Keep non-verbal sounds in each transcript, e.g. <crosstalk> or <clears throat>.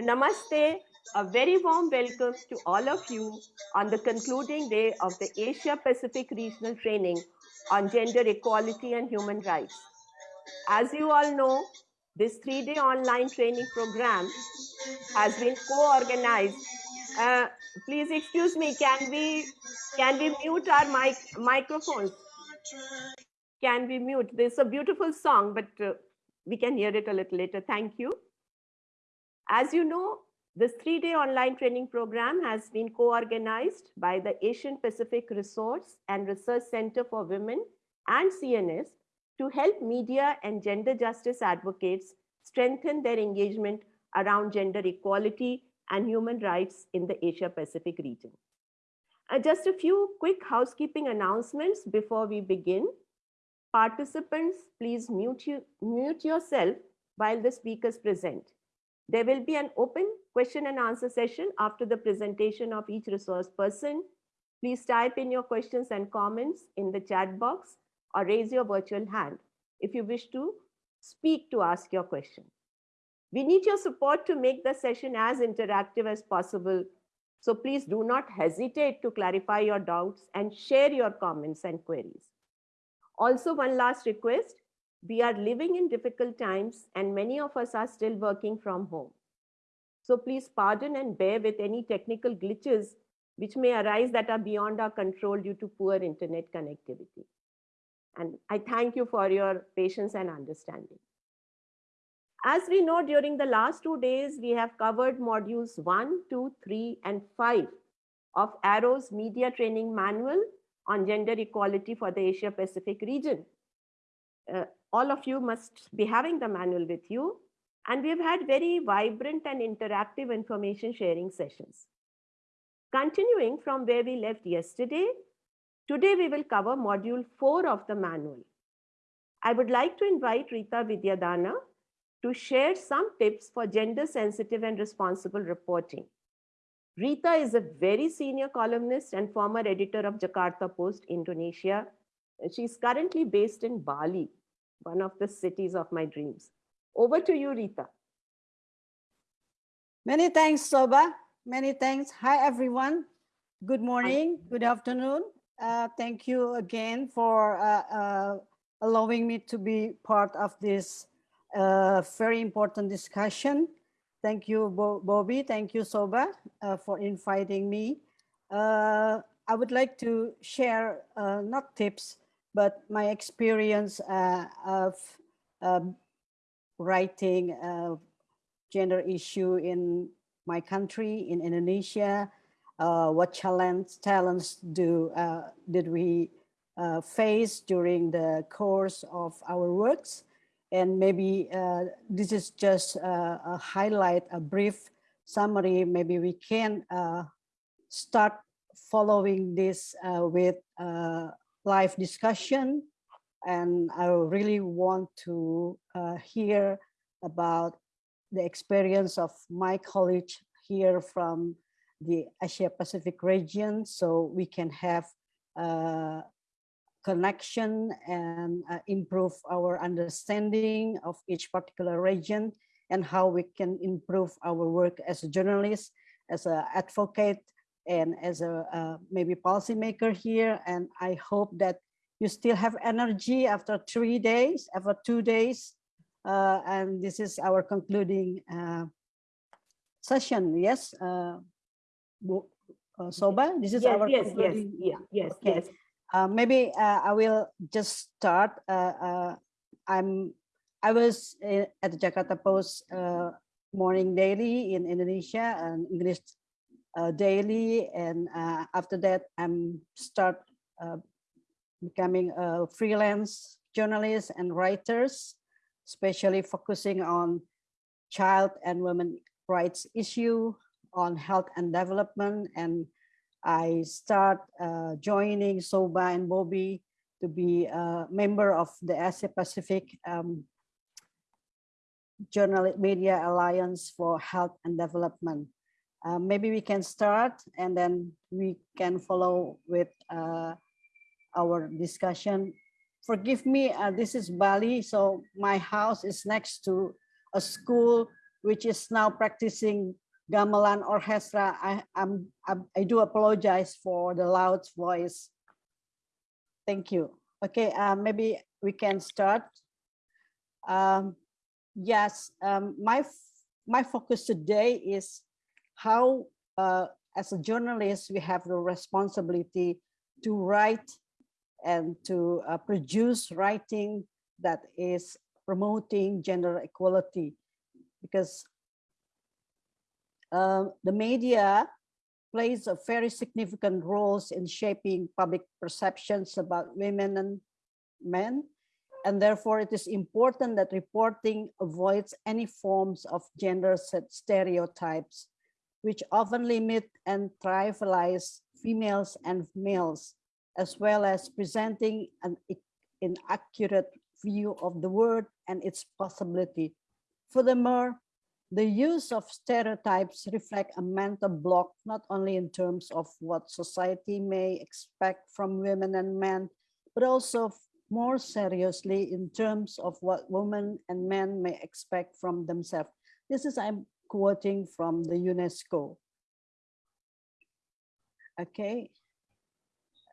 Namaste, a very warm welcome to all of you on the concluding day of the Asia Pacific Regional Training on Gender Equality and Human Rights. As you all know, this three-day online training program has been co-organized. Uh, please excuse me, can we can we mute our mic microphones? Can we mute? There's a beautiful song, but uh, we can hear it a little later. Thank you. As you know, this three-day online training program has been co-organized by the Asian Pacific Resource and Research Center for Women and CNS to help media and gender justice advocates strengthen their engagement around gender equality and human rights in the Asia Pacific region. Uh, just a few quick housekeeping announcements before we begin. Participants, please mute, you, mute yourself while the speakers present. There will be an open question and answer session after the presentation of each resource person. Please type in your questions and comments in the chat box or raise your virtual hand if you wish to speak to ask your question. We need your support to make the session as interactive as possible. So please do not hesitate to clarify your doubts and share your comments and queries. Also, one last request, we are living in difficult times and many of us are still working from home. So please pardon and bear with any technical glitches which may arise that are beyond our control due to poor internet connectivity. And I thank you for your patience and understanding. As we know, during the last two days, we have covered modules one, two, three, and five of Arrow's media training manual on gender equality for the Asia Pacific region. Uh, all of you must be having the manual with you. And we've had very vibrant and interactive information sharing sessions. Continuing from where we left yesterday, today we will cover module four of the manual. I would like to invite Rita Vidyadhana to share some tips for gender sensitive and responsible reporting. Rita is a very senior columnist and former editor of Jakarta Post, Indonesia. She's currently based in Bali, one of the cities of my dreams. Over to you, Rita. Many thanks, Shobha. Many thanks. Hi, everyone. Good morning, good afternoon. Uh, thank you again for uh, uh, allowing me to be part of this uh, very important discussion. Thank you, Bo Bobby. Thank you, Shobha, uh, for inviting me. Uh, I would like to share not tips, but my experience of um, writing a gender issue in my country, in Indonesia, uh, what challenge, talents do uh, did we uh, face during the course of our works. And maybe uh, this is just a highlight, a brief summary. Maybe we can uh, start following this uh, with live discussion. And I really want to hear about the experience of my college here from the Asia Pacific region so we can have uh, connection and uh, improve our understanding of each particular region and how we can improve our work as a journalist, as an advocate, and as a uh, maybe policymaker here. And I hope that you still have energy after three days, after two days. Uh, and this is our concluding uh, session. Yes, uh, uh, Shobha, this is yes, our yes, yes, yeah, yes, okay. yes. Uh, maybe uh, I will just start. Uh, uh I'm I was at the Jakarta Post uh, morning daily in Indonesia and English uh, daily, and after that I'm start becoming a freelance journalist and writers, especially focusing on child and women rights issue, on health and development and I start uh, joining Shobha and Bobby to be a member of the Asia Pacific um, Journal Media Alliance for Health and Development. Uh, maybe we can start and then we can follow with uh, our discussion. Forgive me, uh, this is Bali, so my house is next to a school which is now practicing gamelan orchestra. I, I'm, I'm, I do apologize for the loud voice. Thank you. Okay, uh, maybe we can start. Um, yes, um, my my focus today is how, uh, as a journalist, we have the responsibility to write and to uh, produce writing that is promoting gender equality. Because uh, the media plays a very significant roles in shaping public perceptions about women and men. And therefore it is important that reporting avoids any forms of gender stereotypes which often limit and trivialize females and males as well as presenting an inaccurate view of the world and its possibility. Furthermore, the use of stereotypes reflect a mental block, not only in terms of what society may expect from women and men, but also more seriously in terms of what women and men may expect from themselves. This is, I'm quoting from the UNESCO. Okay,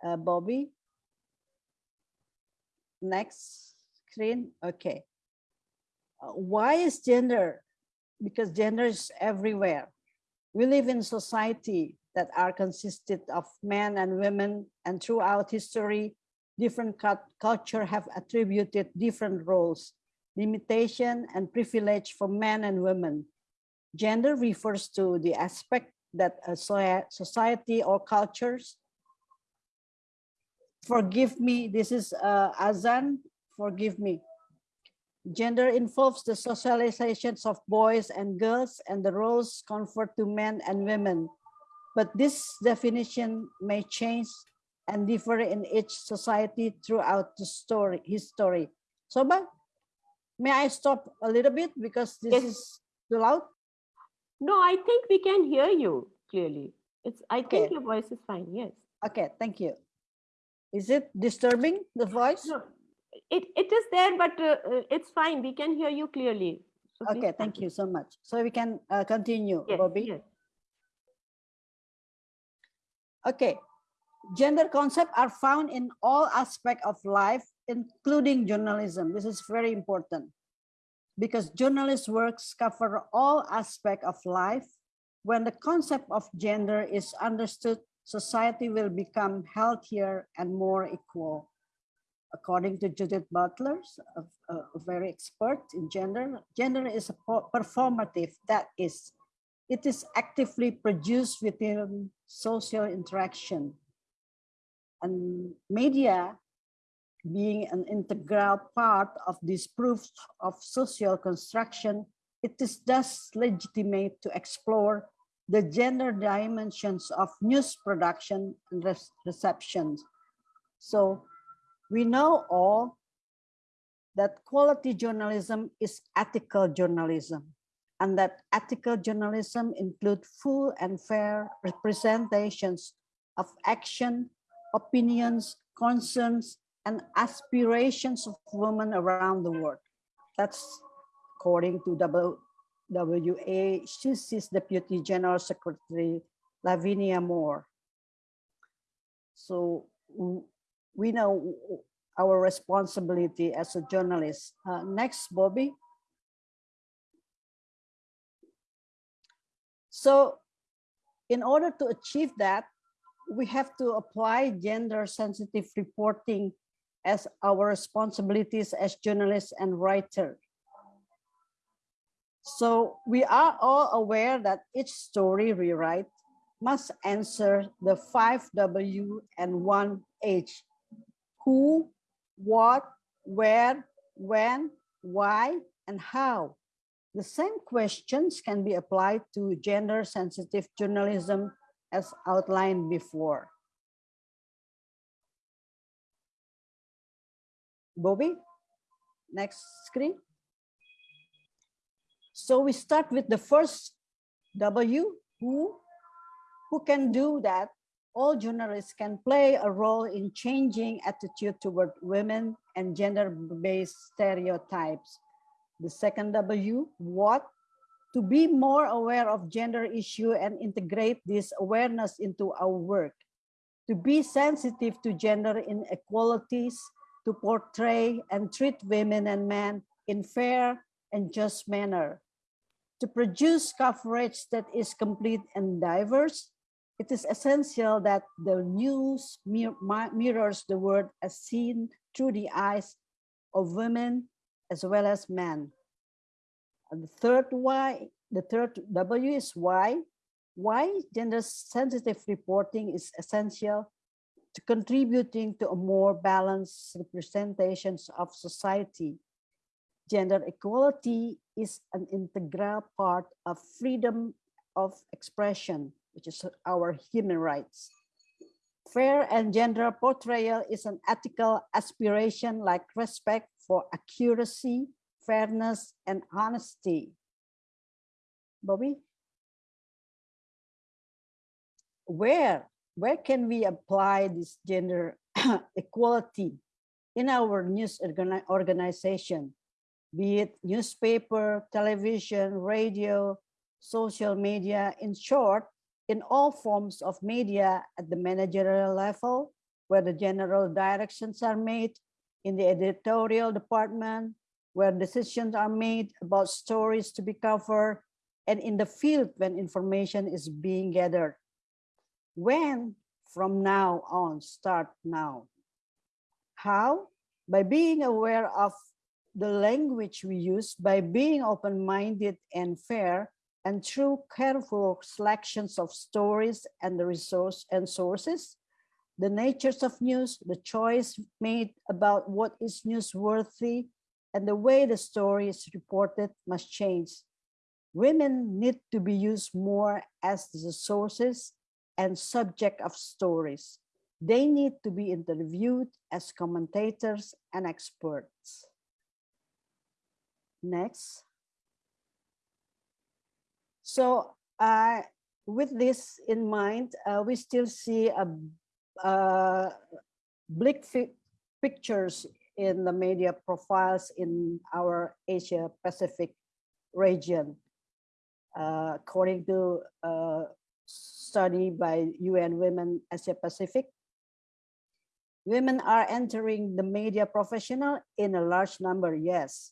uh, Bobby. Next screen, okay. Uh, why is gender? Because gender is everywhere. We live in society that are consisted of men and women and throughout history, different culture have attributed different roles, limitation and privilege for men and women. Gender refers to the aspect that a society or cultures. Forgive me this is uh, azan forgive me. Gender involves the socializations of boys and girls and the roles conferred to men and women. But this definition may change and differ in each society throughout the story history. Shobha may i stop a little bit because this yes. is too loud no i think we can hear you clearly. It's i okay. think your voice is fine yes. Okay thank you. Is it disturbing the voice? No it it is there but uh, uh it's fine. We can hear you clearly. So okay thank you so much. So we can uh, continue yes, bobby yes. okay. Gender concepts are found in all aspects of life, including journalism. This is very important because journalist works cover all aspects of life. When the concept of gender is understood, society will become healthier and more equal. According to Judith Butler, a, a very expert in gender, gender is a performative, that is, it is actively produced within social interaction and media being an integral part of this proof of social construction, it is thus legitimate to explore the gender dimensions of news production and reception. So we know all that quality journalism is ethical journalism and that ethical journalism include full and fair representations of action opinions, concerns, and aspirations of women around the world. That's according to WACC's Deputy General Secretary Lavinia Mohr. So we know our responsibility as a journalist. Uh, next, Bobby. So in order to achieve that, we have to apply gender sensitive reporting as our responsibilities as journalists and writers. So we are all aware that each story we write must answer the five W and one H. Who, what, where, when, why, and how. The same questions can be applied to gender sensitive journalism as outlined before. Bobby, next screen. So we start with the first W, who, who can do that? All journalists can play a role in changing attitude toward women and gender-based stereotypes. The second W, what, to be more aware of gender issue and integrate this awareness into our work, to be sensitive to gender inequalities, to portray and treat women and men in fair and just manner, to produce coverage that is complete and diverse, it is essential that the news mir mirrors the world as seen through the eyes of women as well as men. And the third why, the third W is why. Why gender sensitive reporting is essential to contributing to a more balanced representations of society. Gender equality is an integral part of freedom of expression, which is our human rights. Fair and gender portrayal is an ethical aspiration like respect for accuracy, fairness, and honesty. Bobby? Where, where can we apply this gender <coughs> equality in our news organization, be it newspaper, television, radio, social media, in short, in all forms of media at the managerial level, where the general directions are made, in the editorial department, where decisions are made about stories to be covered, and in the field when information is being gathered. When? From now on, start now. How? By being aware of the language we use, by being open-minded and fair, and through careful selections of stories and the resource and sources, the natures of news, the choice made about what is newsworthy, and the way the story is reported must change. Women need to be used more as the sources and subject of stories. They need to be interviewed as commentators and experts. Next. So uh, with this in mind, uh, we still see a, a bleak pictures in the media profiles in our Asia Pacific region. Uh, according to a study by UN Women Asia Pacific, women are entering the media professional in a large number, yes,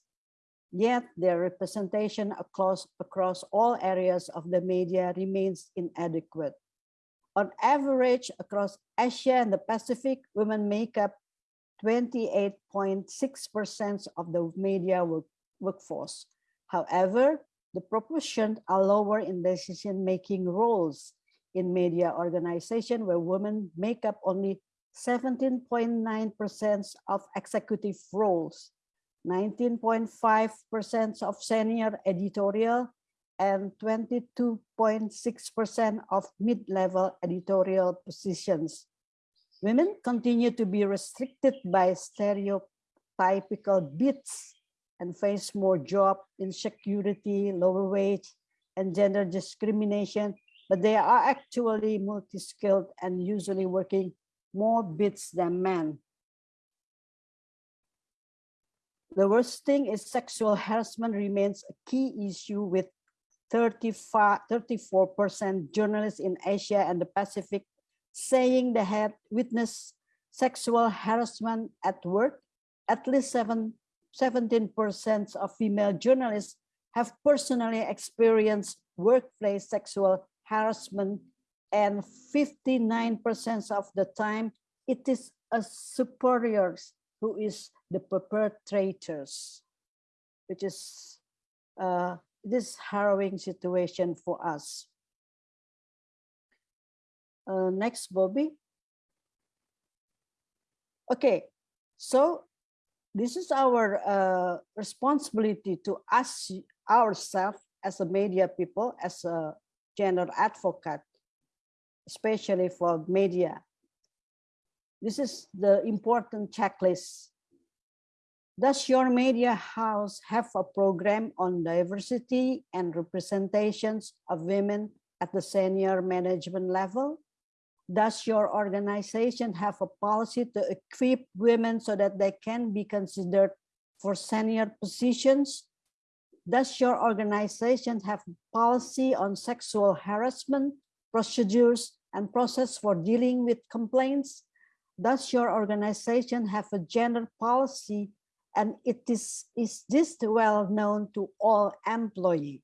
Yet their representation across, across all areas of the media remains inadequate. On average, across Asia and the Pacific, women make up 28.6% of the media work, workforce. However, the proportions are lower in decision-making roles in media organization where women make up only 17.9% of executive roles 19.5% of senior editorial and 22.6% of mid-level editorial positions. Women continue to be restricted by stereotypical bits and face more job insecurity, lower wage, and gender discrimination, but they are actually multi-skilled and usually working more bits than men. The worst thing is sexual harassment remains a key issue with 34% journalists in Asia and the Pacific saying they had witnessed sexual harassment at work. At least 7, 17% of female journalists have personally experienced workplace sexual harassment and 59% of the time it is a superior who is the perpetrators, which is uh, this harrowing situation for us. Uh, next, Bobby. Okay, so this is our uh, responsibility to ask ourselves as a media people, as a gender advocate, especially for media. This is the important checklist does your media house have a program on diversity and representations of women at the senior management level? Does your organization have a policy to equip women so that they can be considered for senior positions? Does your organization have policy on sexual harassment, procedures, and process for dealing with complaints? Does your organization have a gender policy and it is, is this well known to all employees?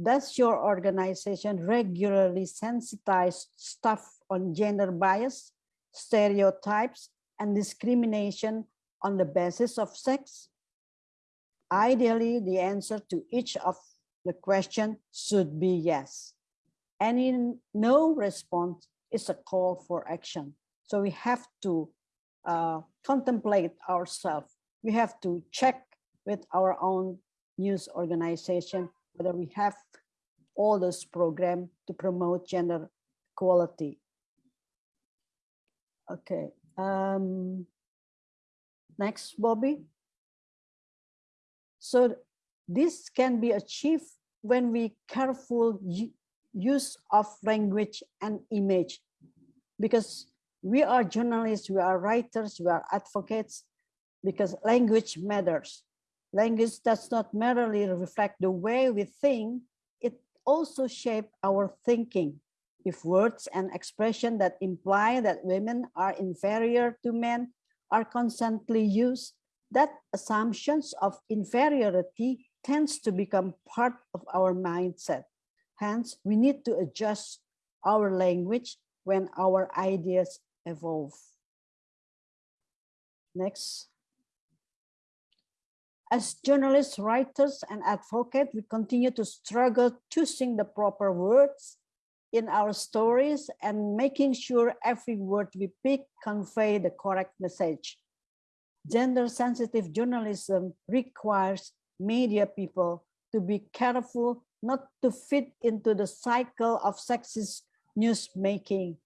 Does your organization regularly sensitize staff on gender bias, stereotypes, and discrimination on the basis of sex? Ideally, the answer to each of the question should be yes. Any no response is a call for action. So we have to uh, contemplate ourselves. We have to check with our own news organization whether we have all this program to promote gender equality. Okay. Um, next, Bobby. So this can be achieved when we careful use of language and image because we are journalists, we are writers, we are advocates because language matters. Language does not merely reflect the way we think, it also shape our thinking. If words and expression that imply that women are inferior to men are constantly used, that assumptions of inferiority tends to become part of our mindset. Hence, we need to adjust our language when our ideas evolve. Next. As journalists, writers, and advocates, we continue to struggle choosing the proper words in our stories and making sure every word we pick convey the correct message. Gender-sensitive journalism requires media people to be careful not to fit into the cycle of sexist news making.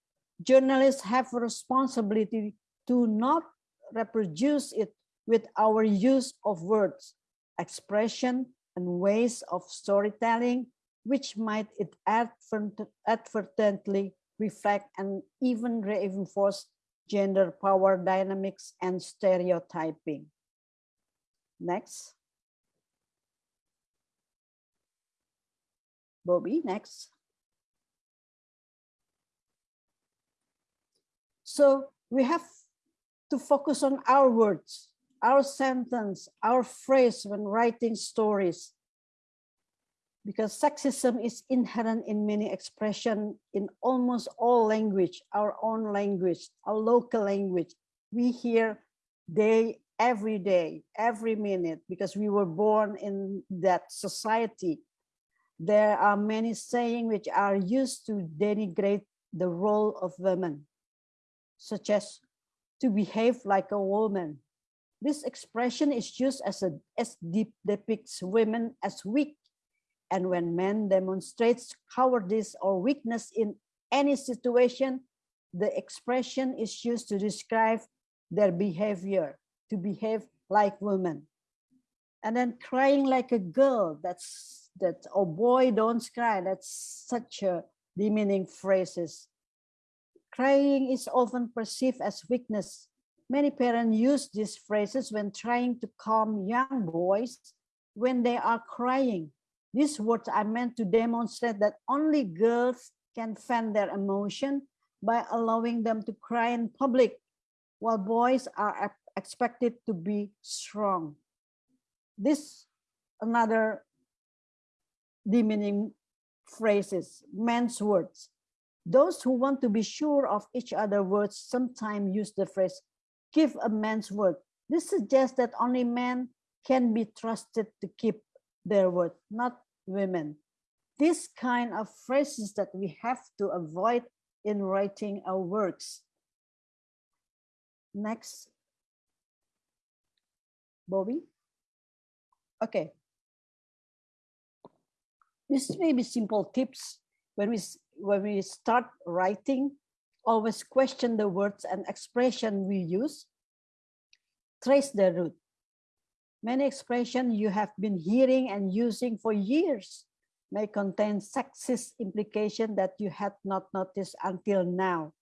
Journalists have a responsibility to not reproduce it with our use of words, expression, and ways of storytelling, which might it advertently reflect and even reinforce gender power dynamics and stereotyping. Next. Bobby, next. So we have to focus on our words our sentence, our phrase when writing stories. Because sexism is inherent in many expression in almost all language, our own language, our local language. We hear day, every day, every minute, because we were born in that society. There are many sayings which are used to denigrate the role of women, such as to behave like a woman, this expression is used as a as deep depicts women as weak. And when men demonstrates cowardice or weakness in any situation, the expression is used to describe their behavior, to behave like women. And then crying like a girl, that's that, oh boy, don't cry. That's such a demeaning phrases. Crying is often perceived as weakness Many parents use these phrases when trying to calm young boys when they are crying. These words are meant to demonstrate that only girls can fan their emotion by allowing them to cry in public, while boys are expected to be strong. This another demeaning phrases, men's words. Those who want to be sure of each other words sometimes use the phrase give a man's word. This suggests that only men can be trusted to keep their word, not women. This kind of phrases that we have to avoid in writing our works. Next. Bobby? Okay. This may be simple tips when we, when we start writing always question the words and expression we use, trace the root. Many expressions you have been hearing and using for years may contain sexist implication that you had not noticed until now.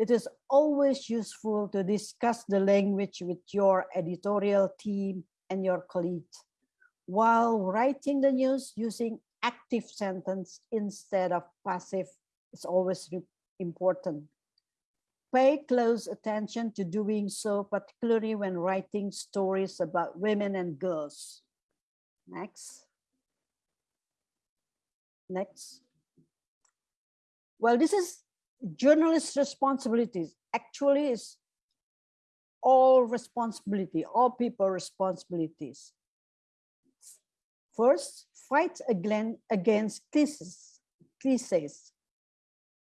It is always useful to discuss the language with your editorial team and your colleagues. while writing the news using active sentence instead of passive is always important. Pay close attention to doing so, particularly when writing stories about women and girls. Next. Next. Well, this is journalist responsibilities. Actually, is all responsibility, all people responsibilities. First, fight against cliches, cliches.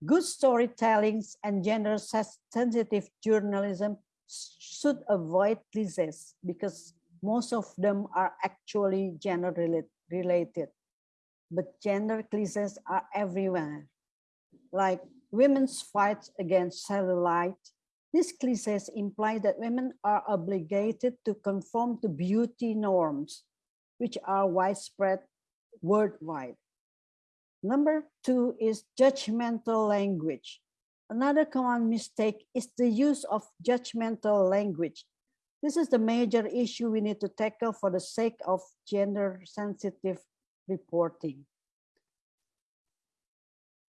Good storytelling and gender sensitive journalism should avoid cliches because most of them are actually gender related. But gender cliches are everywhere. Like women's fight against cellulite, these cliches imply that women are obligated to conform to beauty norms, which are widespread worldwide. Number two is judgmental language. Another common mistake is the use of judgmental language. This is the major issue we need to tackle for the sake of gender sensitive reporting.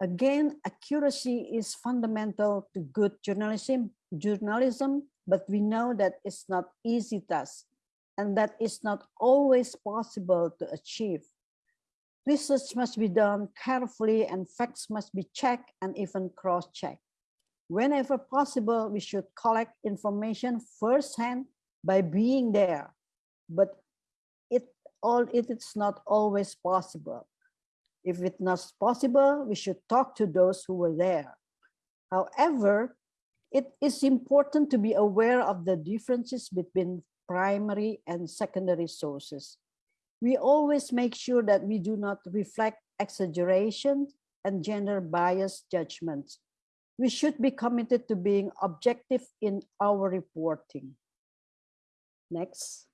Again, accuracy is fundamental to good journalism, journalism, but we know that it's not easy task and that it's not always possible to achieve. Research must be done carefully and facts must be checked and even cross-checked. Whenever possible, we should collect information firsthand by being there, but it all it is not always possible. If it's not possible, we should talk to those who were there. However, it is important to be aware of the differences between primary and secondary sources we always make sure that we do not reflect exaggeration and gender bias judgments. We should be committed to being objective in our reporting. Next.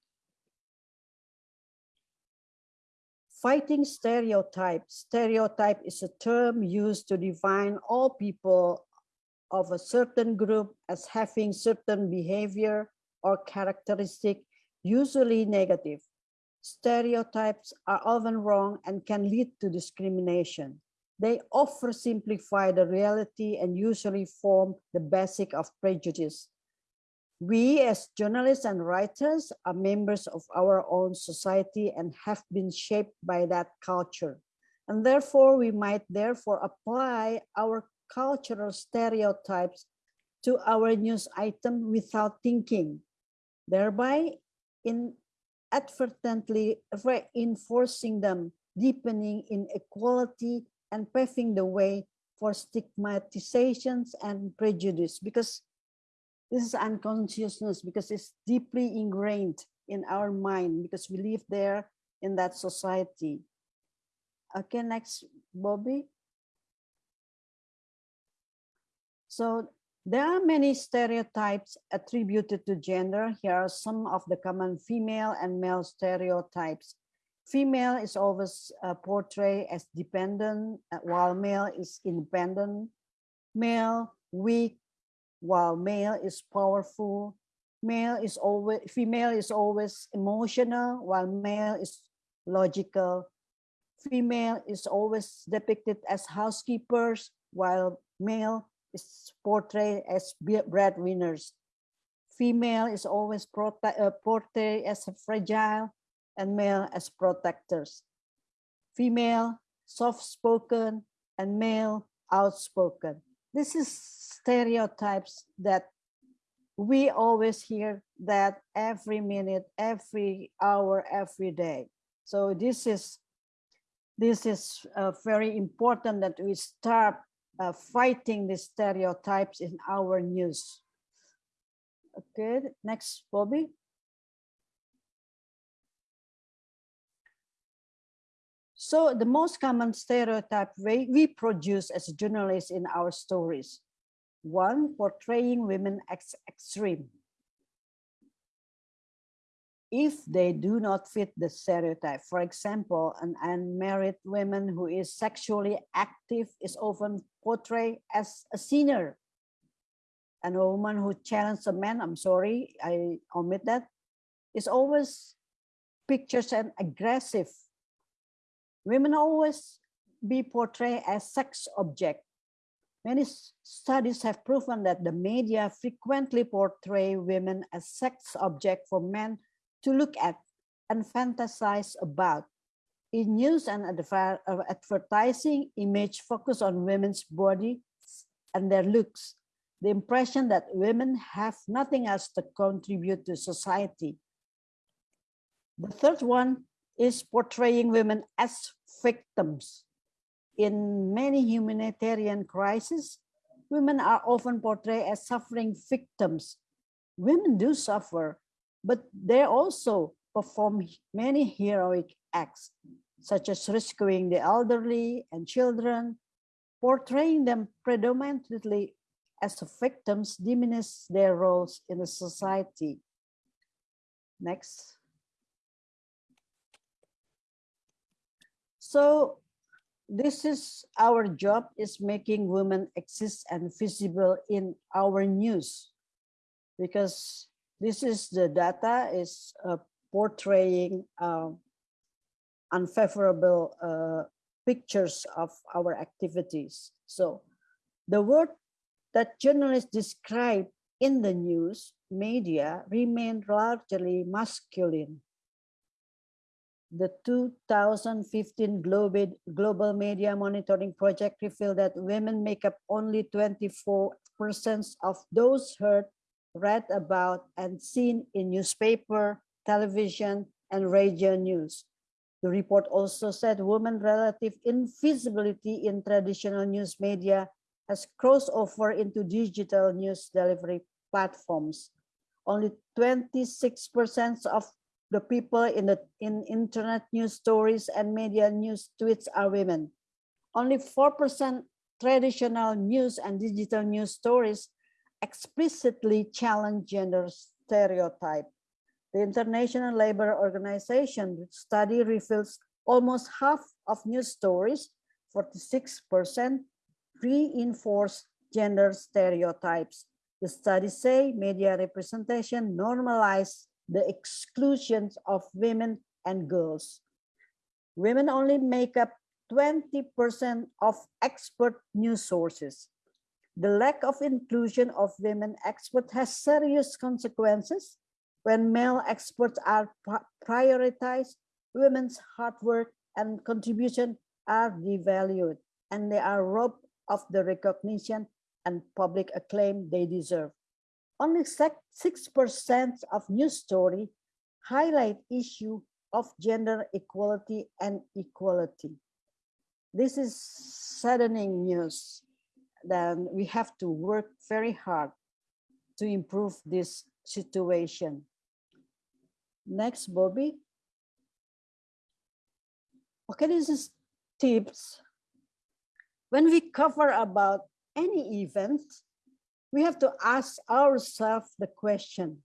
Fighting stereotypes. Stereotype is a term used to define all people of a certain group as having certain behavior or characteristic, usually negative. Stereotypes are often wrong and can lead to discrimination. They oversimplify the reality and usually form the basic of prejudice. We as journalists and writers are members of our own society and have been shaped by that culture. And therefore, we might therefore apply our cultural stereotypes to our news item without thinking, thereby in advertently reinforcing them, deepening inequality and paving the way for stigmatizations and prejudice because this is unconsciousness because it's deeply ingrained in our mind because we live there in that society. Okay, next, Bobby. So there are many stereotypes attributed to gender. Here are some of the common female and male stereotypes. Female is always uh, portrayed as dependent, uh, while male is independent. Male, weak, while male is powerful. Male is always, female is always emotional, while male is logical. Female is always depicted as housekeepers, while male is portrayed as breadwinners. Female is always uh, portrayed as fragile and male as protectors. Female, soft-spoken, and male, outspoken. This is stereotypes that we always hear that every minute, every hour, every day. So this is this is uh, very important that we start uh, fighting the stereotypes in our news. Okay, next, Bobby. So the most common stereotype we, we produce as journalists in our stories. One, portraying women as extreme if they do not fit the stereotype. For example, an unmarried woman who is sexually active is often portrayed as a sinner. And a woman who challenges a man, I'm sorry, I omit that, is always pictures and aggressive. Women always be portrayed as sex object. Many studies have proven that the media frequently portray women as sex object for men to look at and fantasize about. In news and uh, advertising, image focus on women's body and their looks, the impression that women have nothing else to contribute to society. The third one is portraying women as victims. In many humanitarian crises, women are often portrayed as suffering victims. Women do suffer, but they also perform many heroic acts, such as rescuing the elderly and children, portraying them predominantly as victims diminish their roles in the society. Next. So this is our job is making women exist and visible in our news because this is the data is uh, portraying uh, unfavorable uh, pictures of our activities. So the word that journalists describe in the news media remain largely masculine. The 2015 Global, Global Media Monitoring Project revealed that women make up only 24% of those heard, read about, and seen in newspaper, television, and radio news. The report also said women relative invisibility in traditional news media has crossed over into digital news delivery platforms. Only 26% of the people in the in internet news stories and media news tweets are women. Only 4% traditional news and digital news stories explicitly challenge gender stereotype. The International Labour Organization study reveals almost half of news stories, 46%, reinforce gender stereotypes. The studies say media representation normalize the exclusions of women and girls. Women only make up 20% of expert news sources. The lack of inclusion of women experts has serious consequences when male experts are prioritized, women's hard work and contribution are devalued and they are robbed of the recognition and public acclaim they deserve. Only 6% of news story highlight issue of gender equality and equality. This is saddening news. Then we have to work very hard to improve this situation. Next, Bobby. Okay, this is tips. When we cover about any event, we have to ask ourselves the question,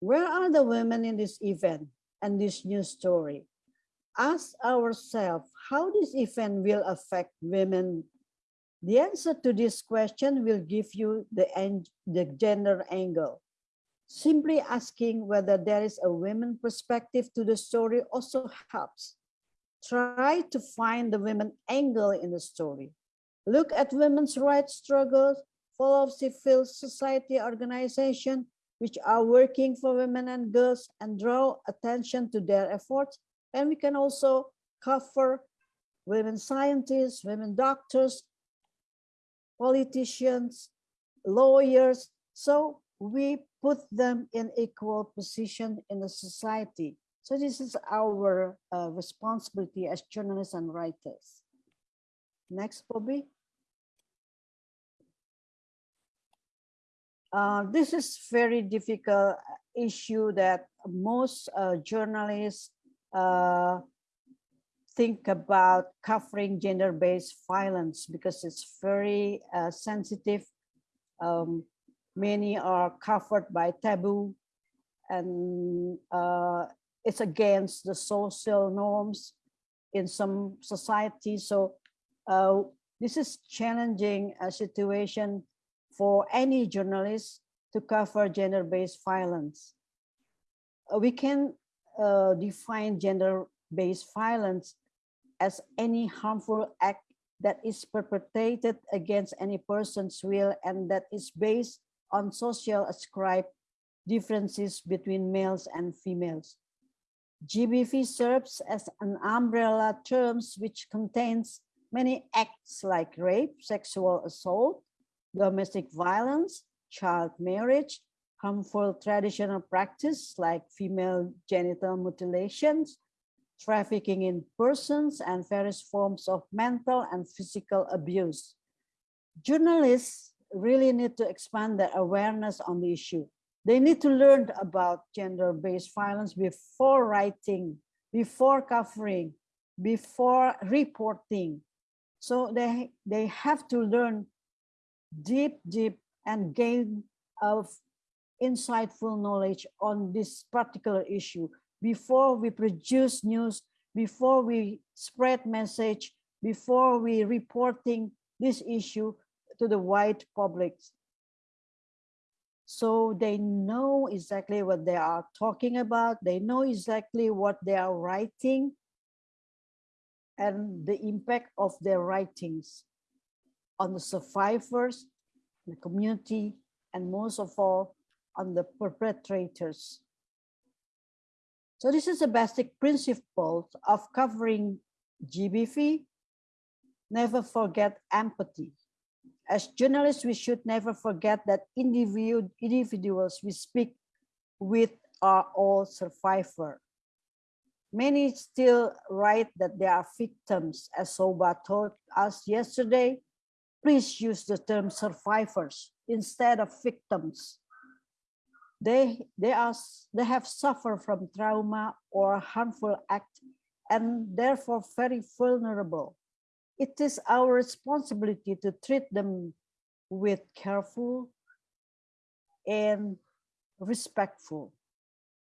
where are the women in this event and this news story? Ask ourselves how this event will affect women. The answer to this question will give you the, the gender angle. Simply asking whether there is a women perspective to the story also helps. Try to find the women angle in the story. Look at women's rights struggles, follow civil society organizations which are working for women and girls and draw attention to their efforts. And we can also cover women scientists, women doctors, politicians, lawyers. So we put them in equal position in the society. So this is our uh, responsibility as journalists and writers. Next, Bobby. Uh, this is very difficult issue that most uh, journalists uh, think about covering gender-based violence because it's very uh, sensitive um, many are covered by taboo and uh, it's against the social norms in some societies. So uh, this is challenging a situation for any journalist to cover gender-based violence. We can uh, define gender-based violence as any harmful act that is perpetrated against any person's will and that is based on social ascribed differences between males and females. GBV serves as an umbrella term which contains many acts like rape, sexual assault, domestic violence, child marriage, harmful traditional practice like female genital mutilations, trafficking in persons, and various forms of mental and physical abuse. Journalists really need to expand their awareness on the issue. They need to learn about gender-based violence before writing, before covering, before reporting. So they, they have to learn deep, deep and gain of insightful knowledge on this particular issue before we produce news, before we spread message, before we reporting this issue to the wide public. So they know exactly what they are talking about. They know exactly what they are writing and the impact of their writings on the survivors, the community, and most of all, on the perpetrators. So this is a basic principle of covering GBV. Never forget empathy. As journalists, we should never forget that individual, individuals we speak with are all survivors. Many still write that they are victims, as Shobha told us yesterday. Please use the term survivors instead of victims they they are they have suffered from trauma or harmful act and therefore very vulnerable. It is our responsibility to treat them with careful and respectful.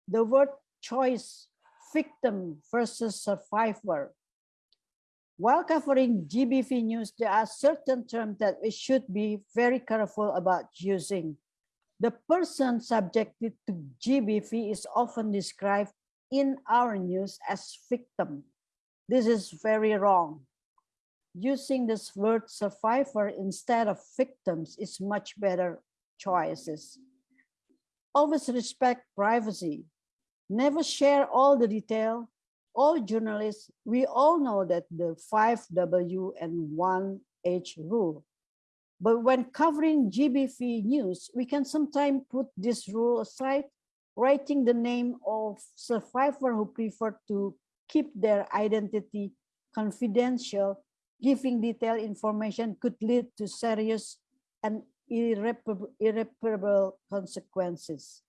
The word choice victim versus survivor. While covering GBV news, there are certain terms that we should be very careful about using the person subjected to GBV is often described in our news as victim. This is very wrong. Using this word survivor instead of victims is much better choices. Always respect privacy. Never share all the detail. All journalists, we all know that the 5W and 1H rule but when covering GBV news, we can sometimes put this rule aside, writing the name of survivor who prefer to keep their identity confidential, giving detailed information could lead to serious and irreparable, irreparable consequences.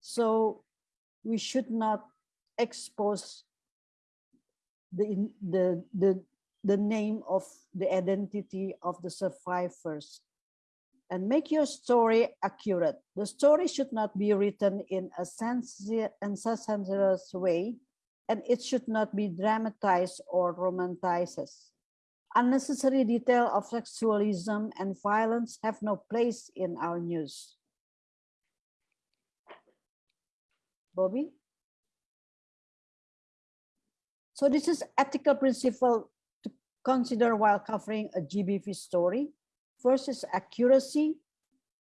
So we should not expose the, the, the, the name of the identity of the survivors and make your story accurate. The story should not be written in a sensationalist way, and it should not be dramatized or romanticized. Unnecessary detail of sexualism and violence have no place in our news. Bobby? So this is ethical principle consider while covering a GBV story. First is accuracy.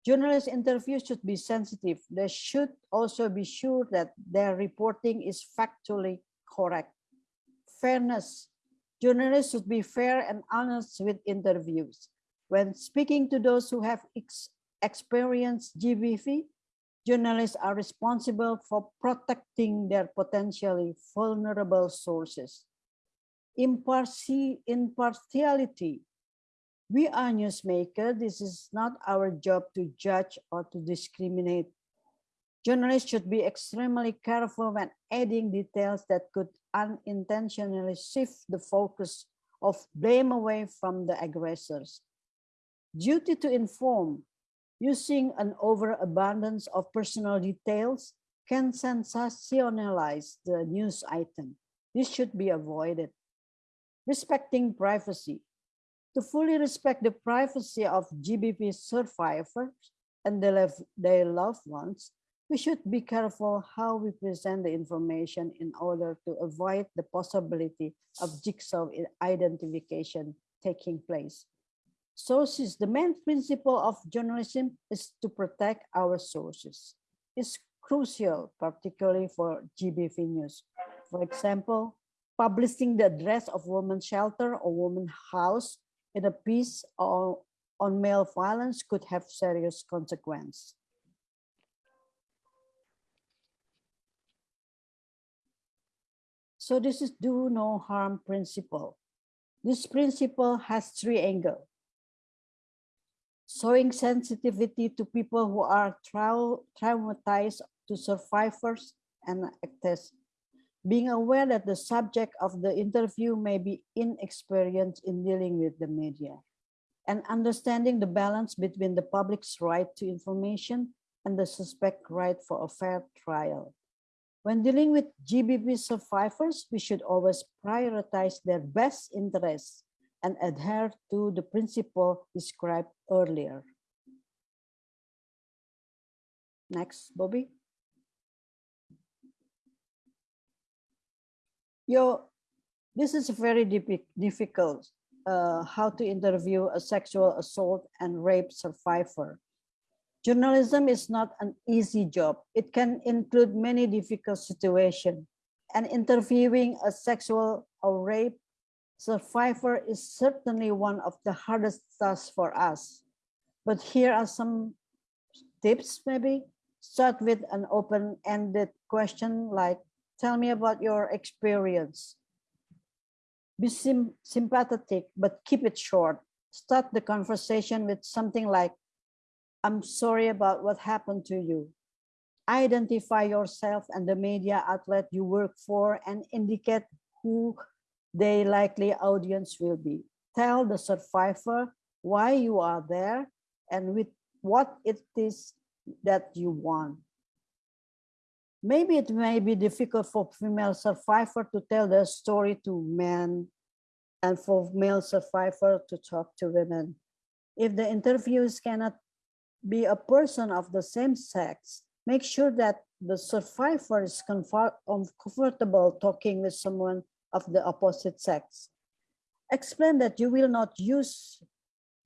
Journalist interviews should be sensitive. They should also be sure that their reporting is factually correct. Fairness. Journalists should be fair and honest with interviews. When speaking to those who have ex experienced GBV, journalists are responsible for protecting their potentially vulnerable sources impartiality. We are newsmakers. This is not our job to judge or to discriminate. Journalists should be extremely careful when adding details that could unintentionally shift the focus of blame away from the aggressors. Duty to inform, using an overabundance of personal details can sensationalize the news item. This should be avoided respecting privacy. To fully respect the privacy of GBV survivors and their, loved ones, We should be careful how we present the information in order to avoid the possibility of jigsaw identification taking place. Sources, the main principle of journalism is to protect our sources. It's crucial, particularly for GBV news. For example, publishing the address of women's shelter or women's house in a piece or on male violence could have serious consequence. So this is do no harm principle. This principle has three angles. Showing sensitivity to people who are trau traumatized to survivors and actors. Being aware that the subject of the interview may be inexperienced in dealing with the media. And understanding the balance between the public's right to information and the suspect right for a fair trial. When dealing with GBV survivors, we should always prioritize their best interests and adhere to the principle described earlier. Next, Bobby. Yo, this is very difficult, uh, how to interview a sexual assault and rape survivor. Journalism is not an easy job. It can include many difficult situations. And interviewing a sexual or rape survivor is certainly one of the hardest tasks for us. But here are some tips maybe. Start with an open-ended question like, tell me about your experience. Be sympathetic, but keep it short. Start the conversation with something like, I'm sorry about what happened to you. Identify yourself and the media outlet you work for and indicate who the likely audience will be. Tell the survivor why you are there and with what it is that you want. Maybe it may be difficult for female survivor to tell their story to men and for male survivor to talk to women. If the interviews cannot be a person of the same sex, make sure that the survivor is um, comfortable talking with someone of the opposite sex. Explain that you will not use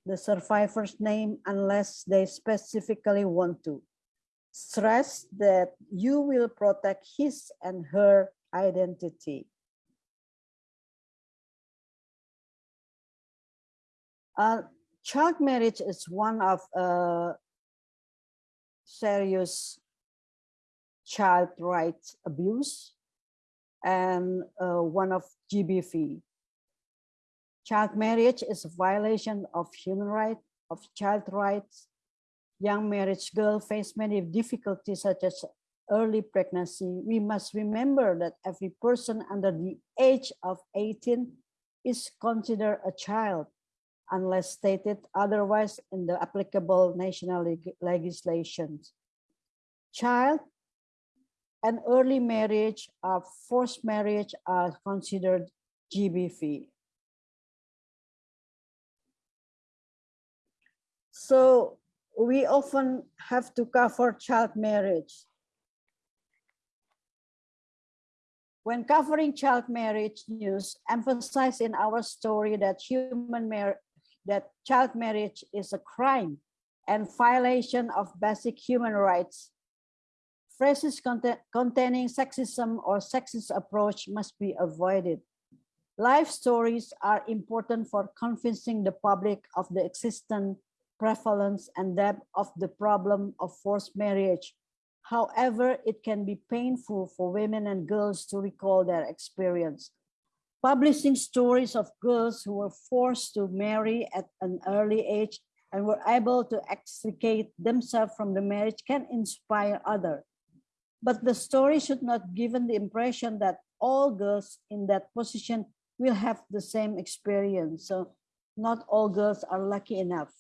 the survivor's name unless they specifically want to. Stress that you will protect his and her identity. Uh, child marriage is one of uh, serious child rights abuse and uh, one of GBV. Child marriage is a violation of human rights, of child rights. Young marriage girls face many difficulties such as early pregnancy. We must remember that every person under the age of 18 is considered a child unless stated otherwise in the applicable national leg legislations. Child and early marriage or forced marriage are considered GBV. So we often have to cover child marriage. When covering child marriage news, emphasize in our story that human marriage that child marriage is a crime and violation of basic human rights. Phrases containing sexism or sexist approach must be avoided. Life stories are important for convincing the public of the existence, prevalence, and depth of the problem of forced marriage. However, it can be painful for women and girls to recall their experience. Publishing stories of girls who were forced to marry at an early age and were able to extricate themselves from the marriage can inspire others. But the story should not give the impression that all girls in that position will have the same experience. So not all girls are lucky enough.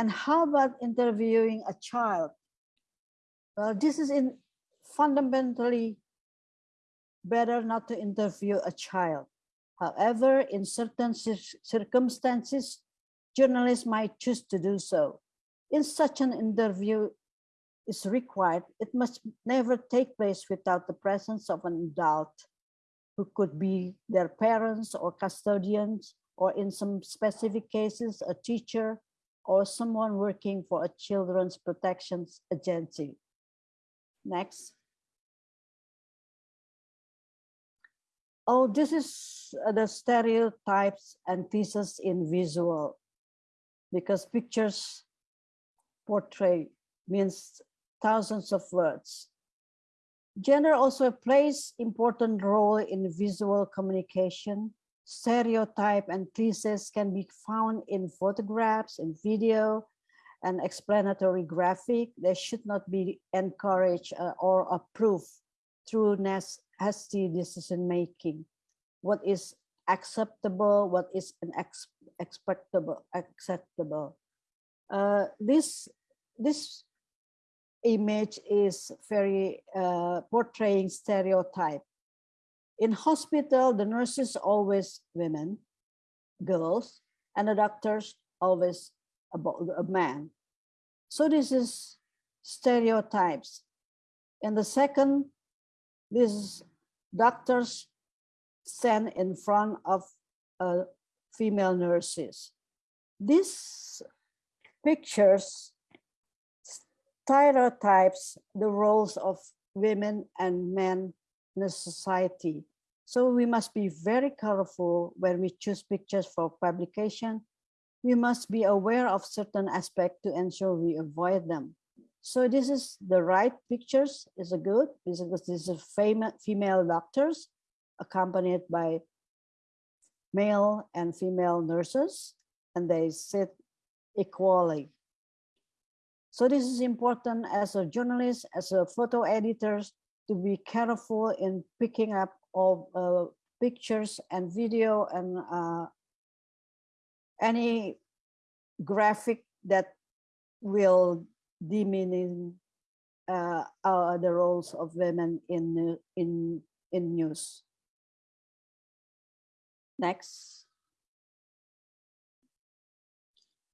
And how about interviewing a child? Well, this is in fundamentally better not to interview a child. However, in certain circumstances, journalists might choose to do so. In such an interview, is required, it must never take place without the presence of an adult who could be their parents or custodians, or in some specific cases, a teacher or someone working for a children's protections agency. Next. Oh, this is the stereotypes and thesis in visual because pictures portray means thousands of words. Gender also plays important role in visual communication. Stereotype and thesis can be found in photographs, in video, and explanatory graphic. They should not be encouraged uh, or approved through hasty decision making. What is acceptable, what is unacceptable, acceptable. Uh, this this image is very uh, portraying stereotype. In hospital, the nurses always women, girls, and the doctors always about a man. So this is stereotypes. And the second, this is doctors stand in front of uh, female nurses. These pictures stereotypes the roles of women and men in a society. So we must be very careful when we choose pictures for publication. We must be aware of certain aspects to ensure we avoid them. So this is the right pictures is a good because this is famous female doctors accompanied by male and female nurses and they sit equally. So this is important as a journalist, as a photo editors, to be careful in picking up all uh, pictures and video and uh, any graphic that will uh, uh, the roles of women in in in news. Next.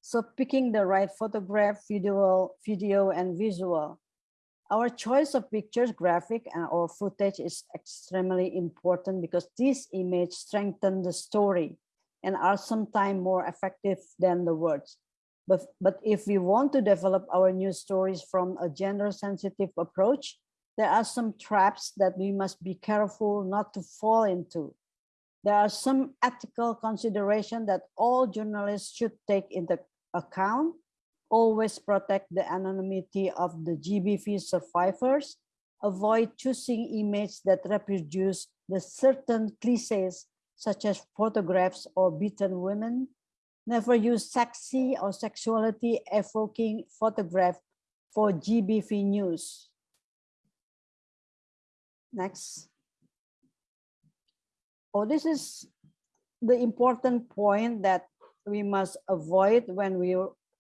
So picking the right photograph, video, video and visual. Our choice of pictures, graphic and or footage is extremely important because these images strengthen the story and are sometimes more effective than the words. But, but if we want to develop our news stories from a gender sensitive approach, there are some traps that we must be careful not to fall into. There are some ethical consideration that all journalists should take into account, always protect the anonymity of the GBV survivors, avoid choosing images that reproduce the certain cliches such as photographs or beaten women, never use sexy or sexuality evoking photograph for GBV news. Next. Oh, this is the important point that we must avoid when we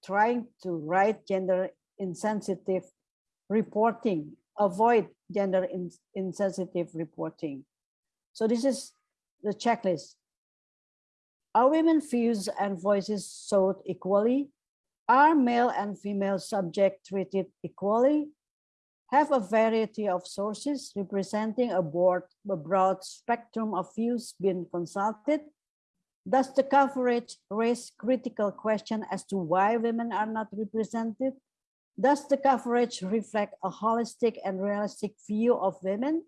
trying to write gender insensitive reporting, avoid gender insensitive reporting. So this is the checklist. Are women views and voices sought equally? Are male and female subjects treated equally? Have a variety of sources representing a, broad, a broad spectrum of views been consulted? Does the coverage raise critical question as to why women are not represented? Does the coverage reflect a holistic and realistic view of women?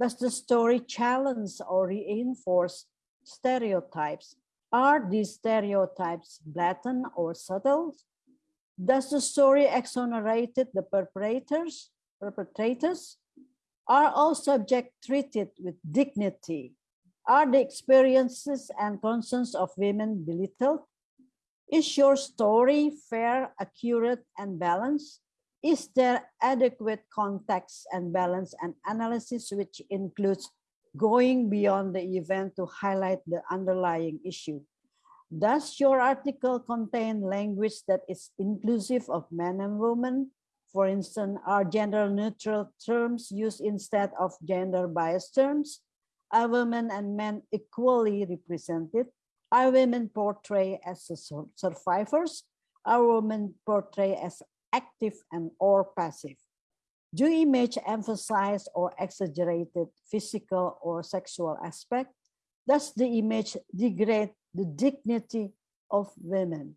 Does the story challenge or reinforce stereotypes? Are these stereotypes blatant or subtle? Does the story exonerate the perpetrators? Perpetrators are all subject treated with dignity are the experiences and concerns of women belittled? Is your story fair, accurate, and balanced? Is there adequate context and balance and analysis which includes going beyond the event to highlight the underlying issue? Does your article contain language that is inclusive of men and women? For instance, are gender neutral terms used instead of gender biased terms? Are women and men equally represented? Are women portrayed as survivors? Are women portrayed as active and or passive? Do image emphasize or exaggerated physical or sexual aspect? Does the image degrade the dignity of women?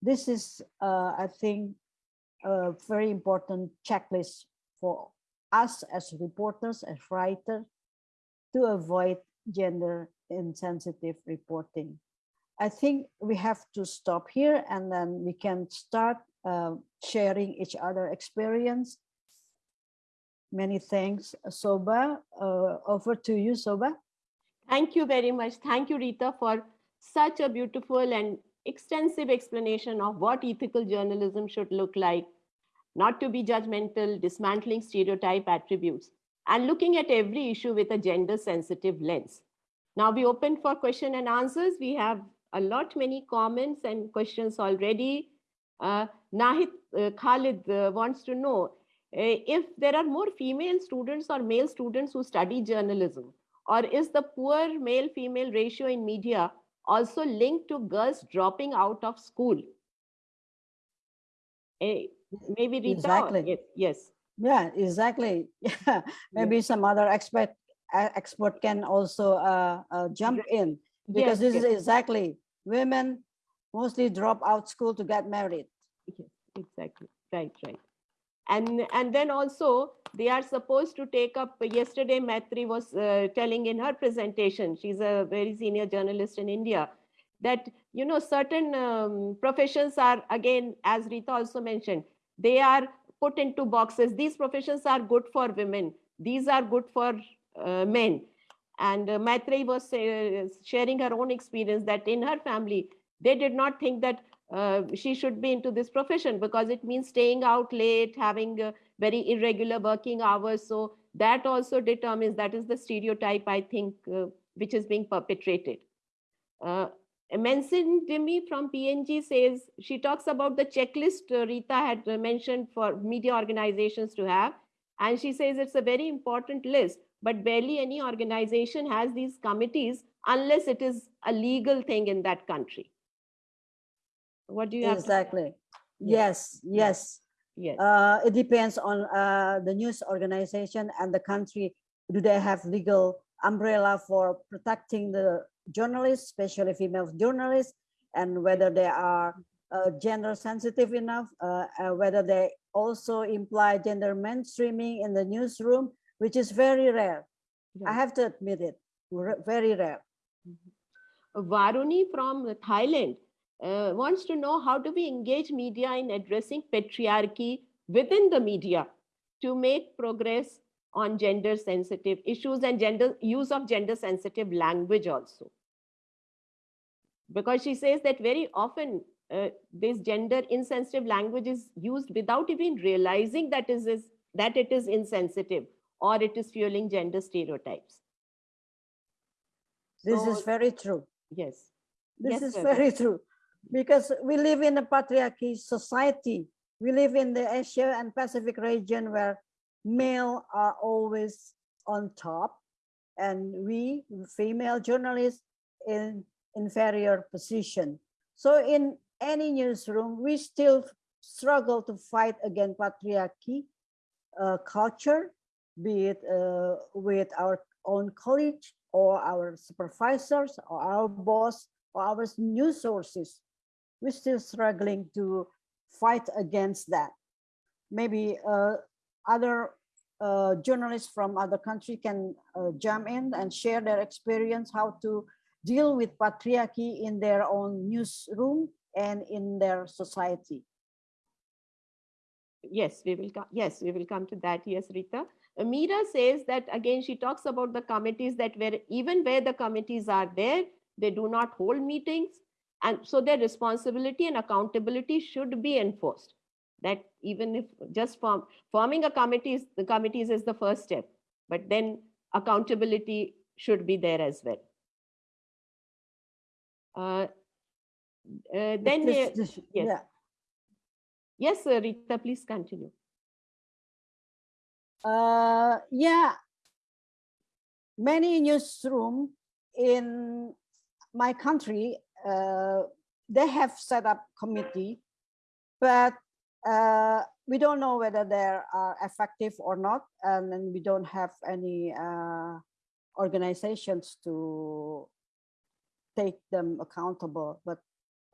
This is, uh, I think, a very important checklist for us as reporters, as writers, to avoid gender insensitive reporting. I think we have to stop here and then we can start uh, sharing each other experience. Many thanks, Shobha. Uh, over to you, Shobha. Thank you very much. Thank you, Rita, for such a beautiful and extensive explanation of what ethical journalism should look like, not to be judgmental, dismantling stereotype attributes, and looking at every issue with a gender sensitive lens. Now we open for question and answers. We have a lot many comments and questions already. Uh, Nahid uh, Khalid uh, wants to know uh, if there are more female students or male students who study journalism, or is the poor male-female ratio in media also linked to girls dropping out of school? Uh, maybe Rita? Exactly. Yes, yes. Yeah, exactly. <laughs> Yeah, maybe some other expert expert can also uh, uh, jump in because Yes, this yes. is exactly women mostly drop out school to get married. Yes, exactly. Right, right. And and then also they are supposed to take up. Yesterday, Maitri was uh, telling in her presentation. She's a very senior journalist in India. That you know certain um, professions are again, as Rita also mentioned, they are put into boxes. These professions are good for women. These are good for uh, men. And uh, was uh, sharing her own experience that in her family, they did not think that uh, she should be into this profession because it means staying out late, having uh, very irregular working hours. So that also determines that is the stereotype, I think, uh, which is being perpetrated. Uh, Manson Dimi from PNG says she talks about the checklist uh, Rita had uh, mentioned for media organizations to have. And she says it's a very important list, but barely any organization has these committees unless it is a legal thing in that country. What do you? Exactly. Yes, yes. Yes. Uh, it depends on uh, the news organization and the country. Do they have legal umbrella for protecting the journalists, especially female journalists, and whether they are uh, gender sensitive enough, uh, uh, whether they also imply gender mainstreaming in the newsroom, which is very rare. I have to admit it, very rare. Varuni from Thailand uh, wants to know how do we engage media in addressing patriarchy within the media to make progress on gender sensitive issues and gender use of gender sensitive language also because she says that very often uh, this gender insensitive language is used without even realizing that is, is that it is insensitive or it is fueling gender stereotypes This is very true. yes This Yes, is very true because we live in a patriarchy society. We live in the Asia and Pacific region where male are always on top and we female journalists in inferior position. So in any newsroom, we still struggle to fight against patriarchy uh, culture, be it uh, with our own colleagues or our supervisors or our boss or our news sources. We're still struggling to fight against that. Maybe uh, other uh, journalists from other country can uh, jump in and share their experience how to deal with patriarchy in their own newsroom and in their society. yes we will come yes we will come to that. Yes rita. Amira says that again she talks about the committees that where even where the committees are there they do not hold meetings and so their responsibility and accountability should be enforced. That even if just form, forming a committee is the committees is the first step but then accountability should be there as well then This- uh, this- yes. yeah. yes uh, rita please continue Uh, yeah, many newsroom in my country, uh, they have set up committee, but uh, we don't know whether they are effective or not, and then we don't have any uh, organizations to take them accountable. But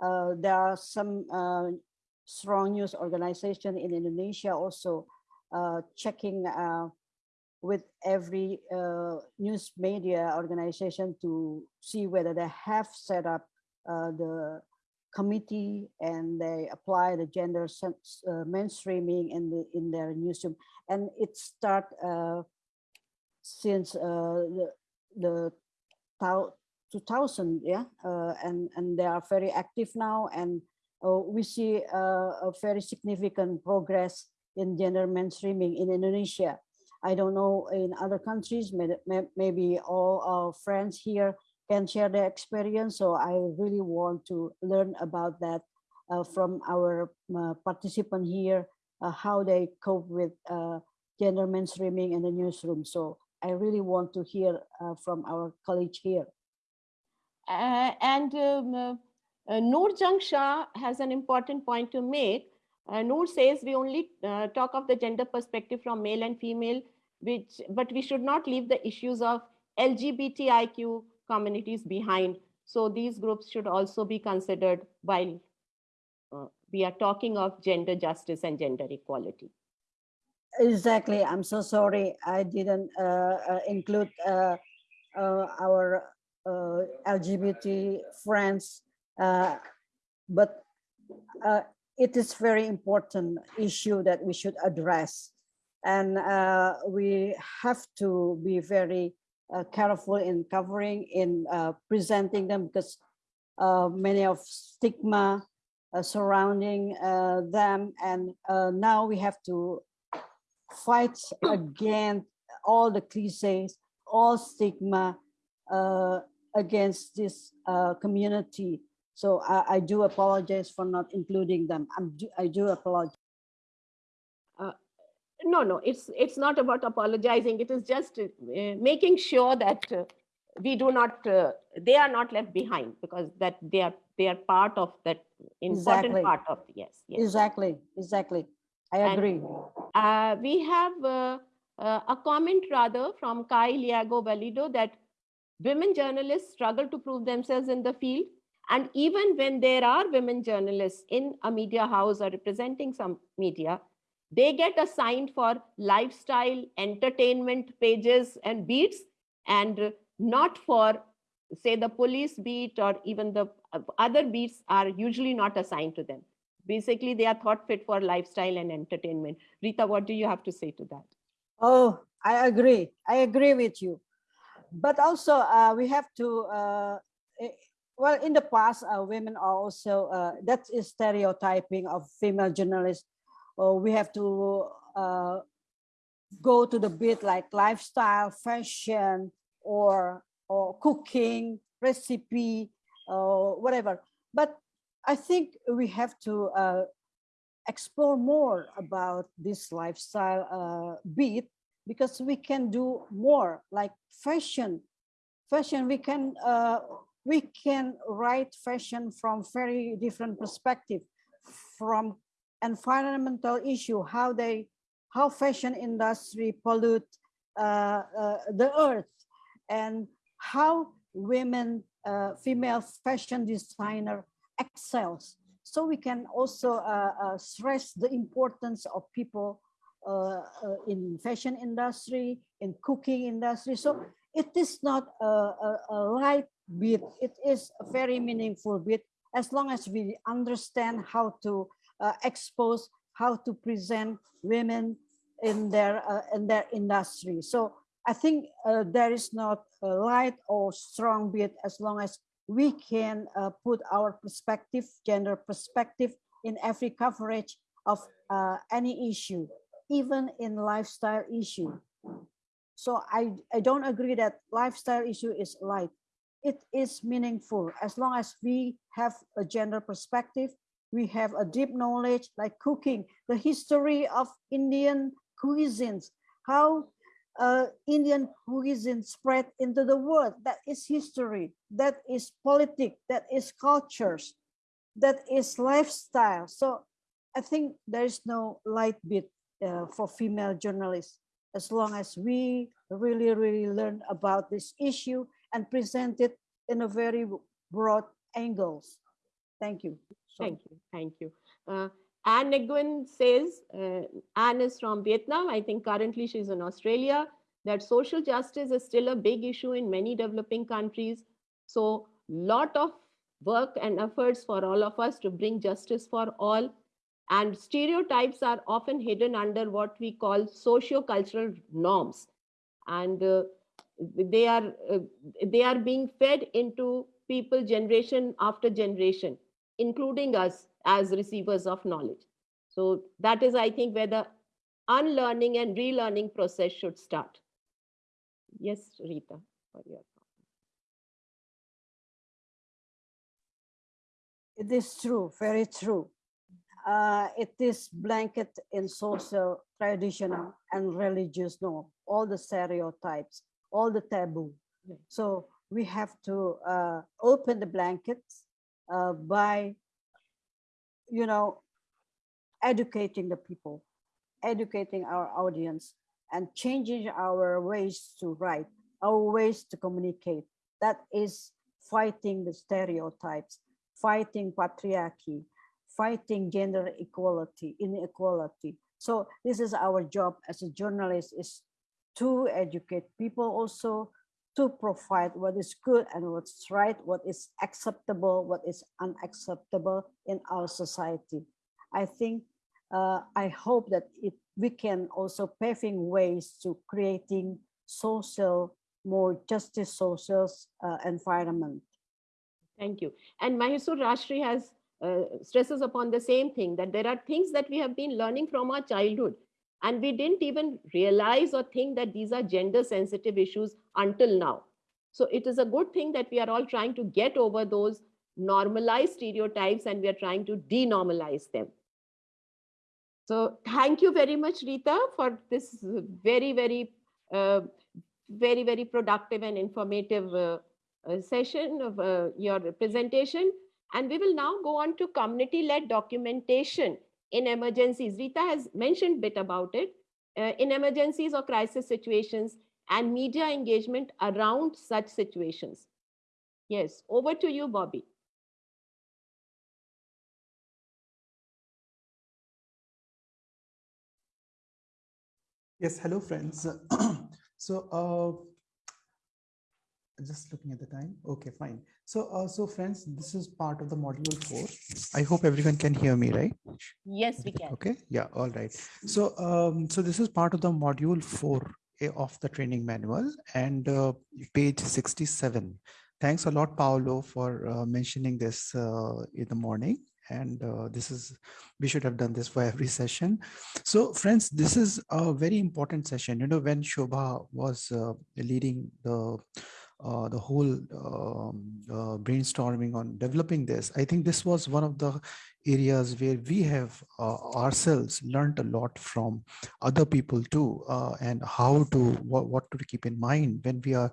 uh, there are some uh, strong news organization in Indonesia also uh, checking uh, with every uh, news media organization to see whether they have set up uh, the committee and they apply the gender mainstreaming in the in their newsroom and it start since the the 2000 yeah uh, and and they are very active now and uh, we see uh, a very significant progress in gender mainstreaming in Indonesia I don't know in other countries, maybe all our friends here can share their experience. So I really want to learn about that uh, from our uh, participant here, uh, how they cope with gender mainstreaming in the newsroom. So I really want to hear from our colleague here. Uh, and um, uh, Noor Jung Shah has an important point to make. Noor says we only talk of the gender perspective from male and female which, but we should not leave the issues of LGBTIQ communities behind. So these groups should also be considered while uh, we are talking of gender justice and gender equality. Exactly. I'm so sorry. I didn't uh, uh, include uh, uh, our uh, LGBT friends, but it is very important issue that we should address and uh, we have to be very uh, careful in covering, in uh, presenting them because uh, many of stigma uh, surrounding uh, them. And now we have to fight against all the cliches, all stigma against this community. So I, I, do apologize for not including them. I'm, I do apologize no, no, it's it's not about apologizing. It is just uh, making sure that uh, we do not, uh, they are not left behind because that they are they are part of that important exactly. part of yes, yes. Exactly, exactly. I agree. And, uh, we have uh, uh, a comment rather from Kai Liago Valido that women journalists struggle to prove themselves in the field. And even when there are women journalists in a media house or representing some media, they get assigned for lifestyle entertainment pages and beats and not for say the police beat or even the uh, other beats are usually not assigned to them. Basically they are thought fit for lifestyle and entertainment. Rita what do you have to say to that? Oh i agree. I agree with you but also uh, we have to uh, eh, well in the past uh, women are also uh, that is stereotyping of female journalists or we have to uh, go to the bit like lifestyle, fashion, or or cooking, recipe, or whatever. But I think we have to uh, explore more about this lifestyle bit because we can do more like fashion. Fashion, we can uh, we can write fashion from very different perspective, from environmental issue, how they, how fashion industry pollute uh, uh, the earth, and how women, uh, female fashion designer excels. So we can also uh, uh, stress the importance of people uh, in fashion industry, in cooking industry. So it is not a, a, a light bit, it is a very meaningful bit as long as we understand how to uh, expose how to present women in their uh, in their industry. So I think uh, there is not a light or strong bit as long as we can uh, put our perspective, gender perspective in every coverage of uh, any issue, even in lifestyle issue. So I, I don't agree that lifestyle issue is light. It is meaningful as long as we have a gender perspective we have a deep knowledge like cooking, the history of Indian cuisines, how uh, Indian cuisine spread into the world. That is history, that is politics, that is cultures, that is lifestyle. So I think there is no light bit uh, for female journalists as long as we really, really learn about this issue and present it in a very broad angles. Thank you. So. Thank you. Thank you. Uh, Anne Nguyen says, uh, Anne is from Vietnam. I think currently she's in Australia, that social justice is still a big issue in many developing countries. So lot of work and efforts for all of us to bring justice for all. And stereotypes are often hidden under what we call socio-cultural norms. And uh, they, are, uh, they are being fed into people generation after generation, including us as receivers of knowledge. So that is, I think, where the unlearning and relearning process should start. Yes, Rita, for your It is true, very true. Uh, it is blanket in social, traditional, and religious norm, all the stereotypes, all the taboo. So we have to uh, open the blankets uh, by, you know, educating the people, educating our audience, and changing our ways to write, our ways to communicate. That is fighting the stereotypes fighting patriarchy, fighting gender equality, inequality. So this is our job as a journalist is to educate people also to provide what is good and what's right, what is acceptable, what is unacceptable in our society. I think, uh, I hope that it, we can also paving ways to creating social, more justice social uh, environment. Thank you. And Mahesur Rashri has stresses upon the same thing that there are things that we have been learning from our childhood and we didn't even realize or think that these are gender sensitive issues until now. So it is a good thing that we are all trying to get over those normalized stereotypes and we are trying to denormalize them. So thank you very much, Rita, for this very, very, uh, very, very productive and informative uh, session of uh, your presentation. And we will now go on to community-led documentation in emergencies. Rita has mentioned a bit about it. Uh, in emergencies or crisis situations and media engagement around such situations. Yes, over to you, Bobby. Yes, hello, friends. <clears throat> so, uh, just looking at the time. Okay fine. So uh, so friends this is part of the module four. I hope everyone can hear me right? Yes we can. Okay. Yeah all right. So um so this is part of the module four of the training manual and uh, page 67 thanks a lot paolo for uh, mentioning this uh, in the morning. And uh, this is we should have done this for every session. So friends this is a very important session. You know when shobha was uh, leading the uh, the whole um, uh, brainstorming on developing this, I think this was one of the areas where we have uh, ourselves learned a lot from other people too, uh, and how to what, what to keep in mind when we are,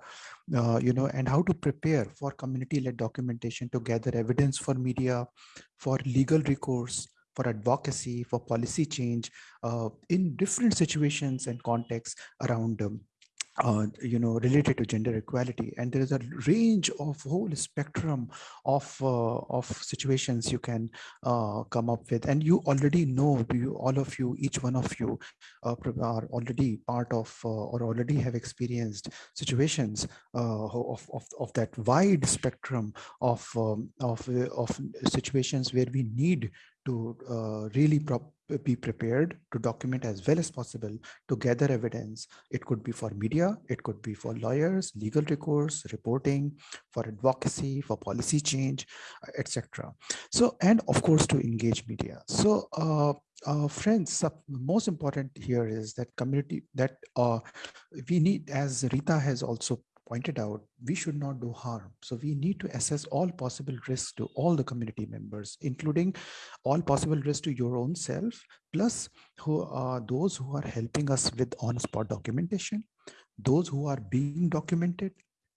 uh, you know, and how to prepare for community-led documentation to gather evidence for media, for legal recourse, for advocacy, for policy change in different situations and contexts around um, uh, you know, related to gender equality. And there is a range of whole spectrum of, uh, of situations you can uh, come up with. And you already know, do you, all of you, each one of you uh, are already part of uh, or already have experienced situations uh, of, of, of that wide spectrum of, um, of, of situations where we need to really be prepared to document as well as possible to gather evidence. It could be for media, it could be for lawyers, legal recourse, reporting, for advocacy, for policy change, etc. So, and of course to engage media. So, uh, uh, friends, uh, most important here is that community that uh, we need, as Rita has also pointed out, we should not do harm. So we need to assess all possible risks to all the community members, including all possible risks to your own self, plus who are those who are helping us with on-spot documentation, those who are being documented,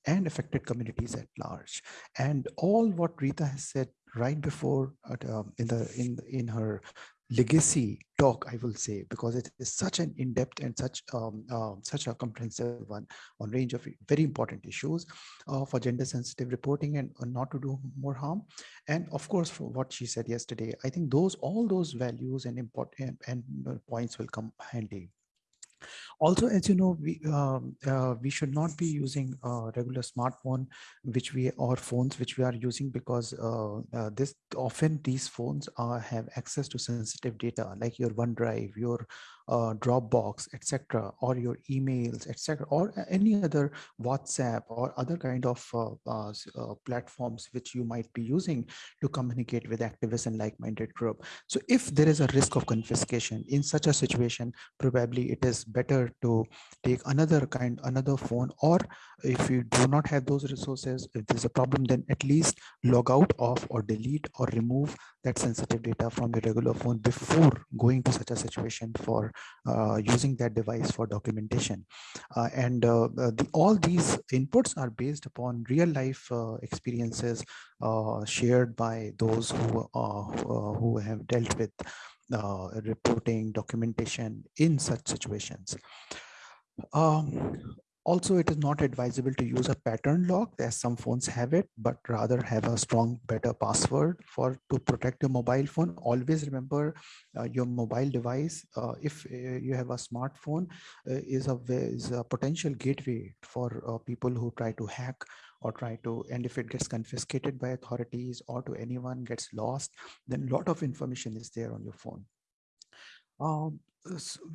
and affected communities at large. And all what Rita has said right before uh, in the in in her legacy talk, I will say, because it is such an in-depth and such um, uh, such a comprehensive one on range of very important issues uh, for gender-sensitive reporting and uh, not to do more harm. And of course, for what she said yesterday, I think those all those values and important and, and points will come handy. Also, as you know, we um, uh, we should not be using a regular smartphone, which we or phones which we are using because uh, uh, this often these phones are, have access to sensitive data like your OneDrive, your uh, Dropbox, etc., or your emails, etc., or any other WhatsApp or other kind of uh, uh, uh, platforms which you might be using to communicate with activists and like-minded group. So if there is a risk of confiscation in such a situation, probably it is better to take another kind, another phone, or if you do not have those resources, if there's a problem, then at least log out of or delete or remove that sensitive data from your regular phone before going to such a situation for uh, using that device for documentation. Uh, and uh, the, all these inputs are based upon real life experiences shared by those who, who have dealt with reporting documentation in such situations. Um, also, it is not advisable to use a pattern lock as some phones have it, but rather have a strong, better password for to protect your mobile phone. Always remember uh, your mobile device, uh, if uh, you have a smartphone, uh, is, a, is a potential gateway for uh, people who try to hack or try to, and if it gets confiscated by authorities or to anyone gets lost, then a lot of information is there on your phone. Um,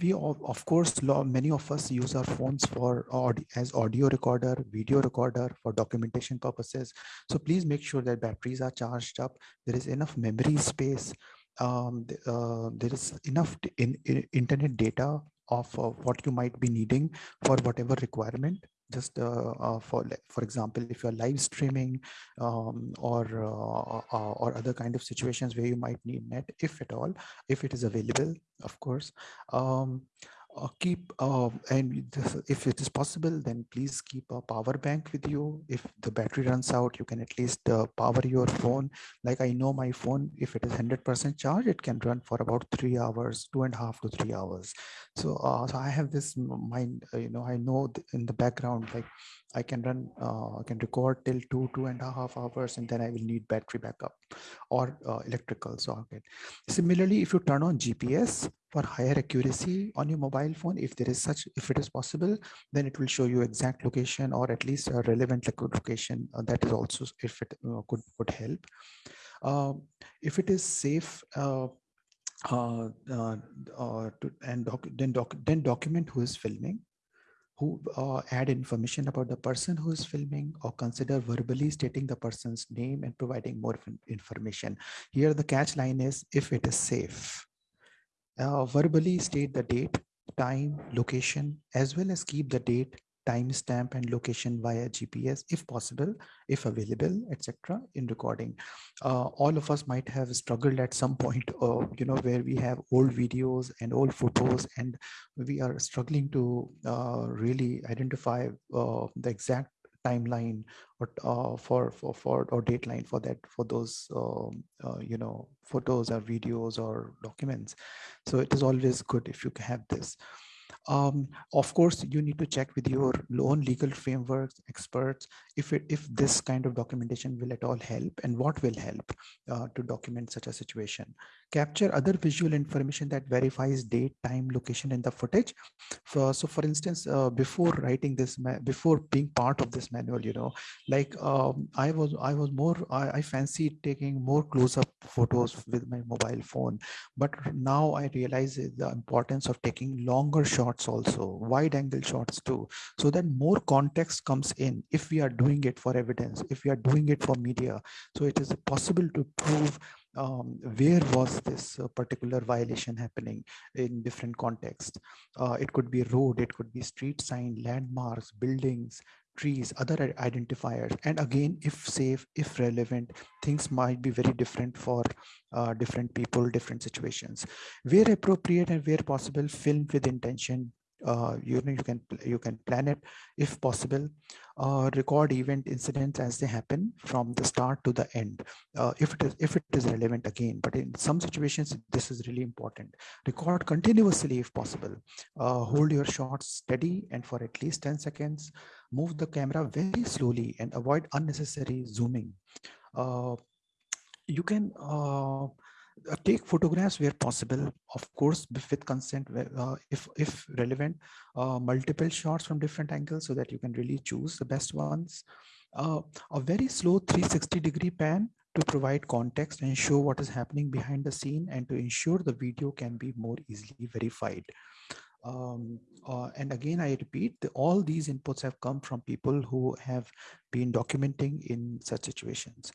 we of course many of us use our phones for as audio recorder video recorder for documentation purposes. So please make sure that batteries are charged up. There is enough memory space um, uh, there is enough in, in internet data of uh, what you might be needing for whatever requirement just uh, uh, for for example if you're live streaming um, or uh, uh, or other kind of situations where you might need net if at all if it is available of course. Um, uh, keep uh, and if it is possible then please keep a power bank with you. If the battery runs out you can at least uh, power your phone. Like i know my phone if it is 100 percent charge it can run for about three hours two and a half to three hours. So uh, so i have this mind uh, you know i know in the background like I can run, uh, I can record till two, two and a half hours, and then I will need battery backup or uh, electrical socket. Similarly, if you turn on GPS for higher accuracy on your mobile phone, if there is such, if it is possible, then it will show you exact location or at least a relevant location. Uh, that is also, if it uh, could, could help. Um, if it is safe, uh, uh, uh, to, and doc, then, doc, then document who is filming who uh, add information about the person who is filming or consider verbally stating the person's name and providing more information. Here the catch line is if it is safe. Uh, verbally state the date, time, location, as well as keep the date, timestamp and location via GPS if possible, if available, etc. in recording. Uh, all of us might have struggled at some point, <laughs> uh, you know, where we have old videos and old photos and we are struggling to uh, really identify uh, the exact timeline or uh, for for for or dateline for that for those um, uh, you know photos or videos or documents so it is always good if you have this um, of course, you need to check with your own legal frameworks, experts, if, it, if this kind of documentation will at all help and what will help uh, to document such a situation. Capture other visual information that verifies date, time, location in the footage. For, so for instance, uh, before writing this, before being part of this manual, you know, like um, I was, I was more, I, I fancied taking more close-up photos with my mobile phone. But now I realize the importance of taking longer shots also, wide angle shots too, so that more context comes in if we are doing it for evidence, if we are doing it for media. So it is possible to prove um, where was this uh, particular violation happening in different contexts. Uh, it could be road, it could be street sign, landmarks, buildings, trees, other identifiers. And again, if safe, if relevant, things might be very different for uh, different people, different situations. Where appropriate and where possible, film with intention, uh, you know you can you can plan it if possible. Uh, record event incidents as they happen from the start to the end. Uh, if it is if it is relevant again but in some situations this is really important. Record continuously if possible. Uh, hold your shots steady and for at least 10 seconds. Move the camera very slowly and avoid unnecessary zooming. Uh, you can uh, take photographs where possible, of course, with consent, uh, if, if relevant, uh, multiple shots from different angles so that you can really choose the best ones. Uh, a very slow 360 degree pan to provide context and show what is happening behind the scene and to ensure the video can be more easily verified. Um, uh, and again, I repeat, the, all these inputs have come from people who have been documenting in such situations.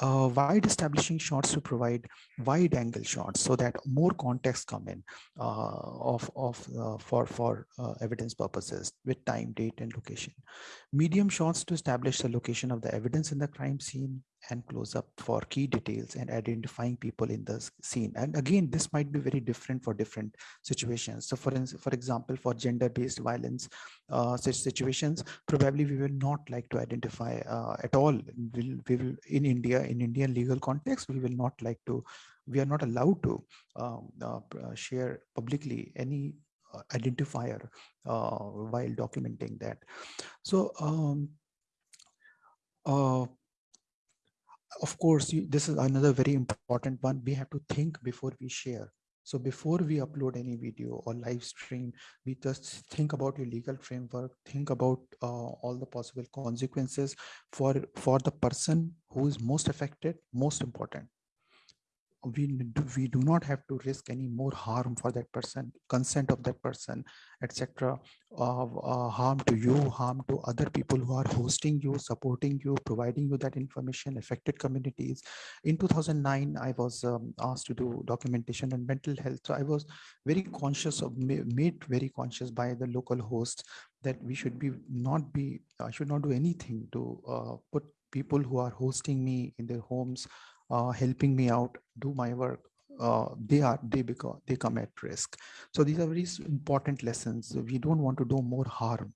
Uh, wide establishing shots to provide wide angle shots so that more context come in uh, of, of uh, for, for uh, evidence purposes with time, date, and location. Medium shots to establish the location of the evidence in the crime scene and close up for key details and identifying people in the scene. And again, this might be very different for different situations. So for, for example, for gender-based violence uh, such situations, probably we will not like to identify uh, at all. We'll, we will, in India, in Indian legal context, we will not like to, we are not allowed to um, uh, uh share publicly any uh, identifier uh, while documenting that. So um, of course, you, this is another very important one. We have to think before we share. So before we upload any video or live stream, we just think about your legal framework, think about uh, all the possible consequences for, for the person who is most affected, most important we do, we do not have to risk any more harm for that person consent of that person etc uh, uh, harm to you harm to other people who are hosting you supporting you providing you that information affected communities. In 2009 i was um, asked to do documentation on mental health. So i was very conscious of made very conscious by the local host that we should be not be i should not do anything to uh, put people who are hosting me in their homes uh, helping me out do my work uh, they are they become they come at risk. So these are very important lessons. We don't want to do more harm.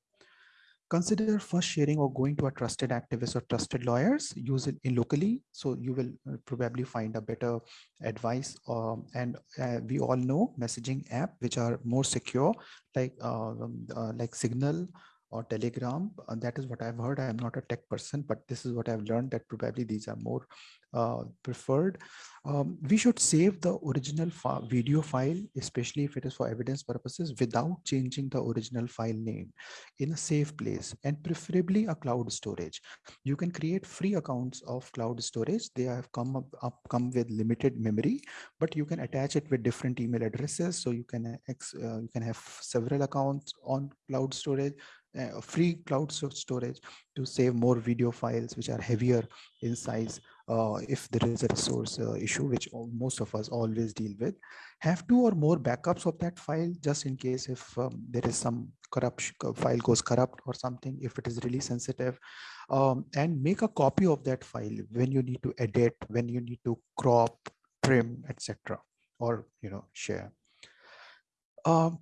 Consider first sharing or going to a trusted activist or trusted lawyers use it in locally so you will uh, probably find a better advice um, and uh, we all know messaging app which are more secure like uh, um, uh, like signal or telegram that is what i've heard. I am not a tech person but this is what i've learned that probably these are more uh, preferred. Um, we should save the original video file, especially if it is for evidence purposes, without changing the original file name in a safe place and preferably a cloud storage. You can create free accounts of cloud storage. They have come up, up come with limited memory, but you can attach it with different email addresses. So you can ex, uh, you can have several accounts on cloud storage uh, free cloud storage to save more video files which are heavier in size uh, if there is a resource uh, issue, which most of us always deal with, have two or more backups of that file just in case if um, there is some corruption, file goes corrupt or something, if it is really sensitive, um, and make a copy of that file when you need to edit, when you need to crop, trim, etc., or you know share. Um,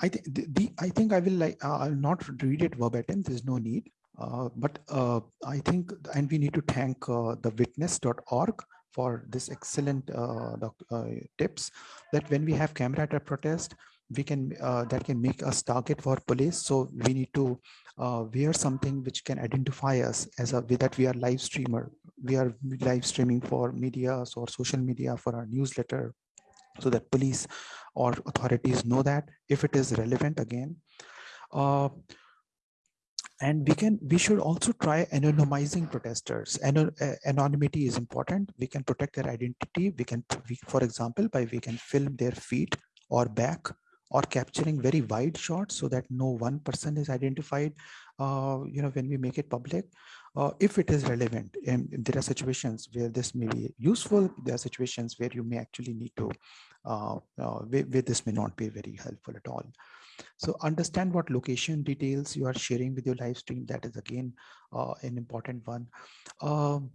I think the, the, I think I will like uh, I'll not read it verbatim. There's no need. Uh, but uh, I think, and we need to thank uh, the witness.org for this excellent uh, uh, tips that when we have camera at a protest, we can that can make us target for police. So we need to wear something which can identify us as a that we are live streamer. We are live streaming for media or social media for our newsletter, so that police or authorities know that if it is relevant again. Uh, and we can we should also try anonymizing protesters. Anon anonymity is important. We can protect their identity. We can we, for example by we can film their feet or back or capturing very wide shots so that no one person is identified uh, you know when we make it public. Uh, if it is relevant and there are situations where this may be useful there are situations where you may actually need to uh, uh where, where this may not be very helpful at all so understand what location details you are sharing with your live stream. That is again uh, an important one. Um,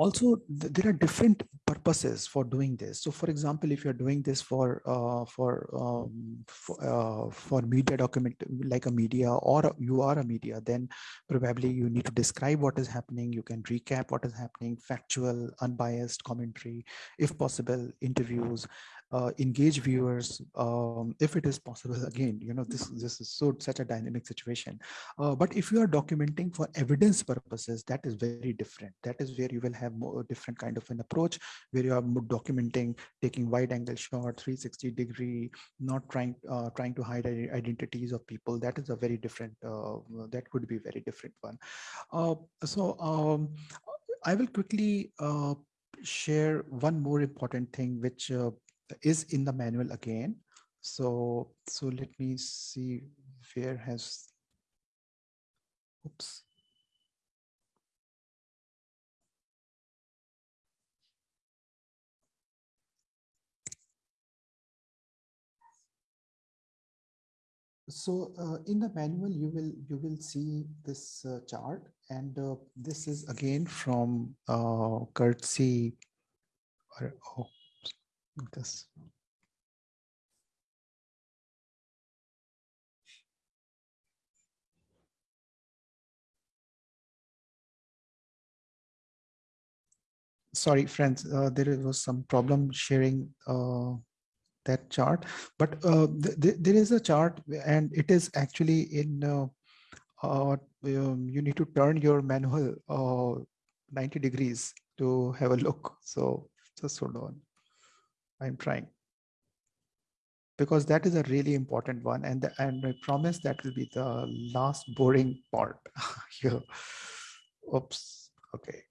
also th- there are different purposes for doing this so for example if you're doing this for uh, for um, for, uh, for media document like a media or you are a media then probably you need to describe what is happening you can recap what is happening factual unbiased commentary if possible interviews uh, engage viewers um, if it is possible again you know this this is so such a dynamic situation. Uh, but if you are documenting for evidence purposes that is very different. That is where you will have more different kind of an approach where you are documenting taking wide angle shot 360 degree not trying uh, trying to hide identities of people. That is a very different uh, that could be very different one. Uh, so um, i will quickly uh, share one more important thing which uh, is in the manual again. So, so let me see where has, oops. So uh, in the manual, you will you will see this uh, chart, and uh, this is again from uh, courtesy. Or, this. Sorry, friends, uh, there was some problem sharing uh, that chart, but uh, th th there is a chart and it is actually in, uh, uh, um, you need to turn your manual uh, 90 degrees to have a look. So just hold on. I'm trying. Because that is a really important one. And, the, and I promise that will be the last boring part <laughs> here. Oops, okay.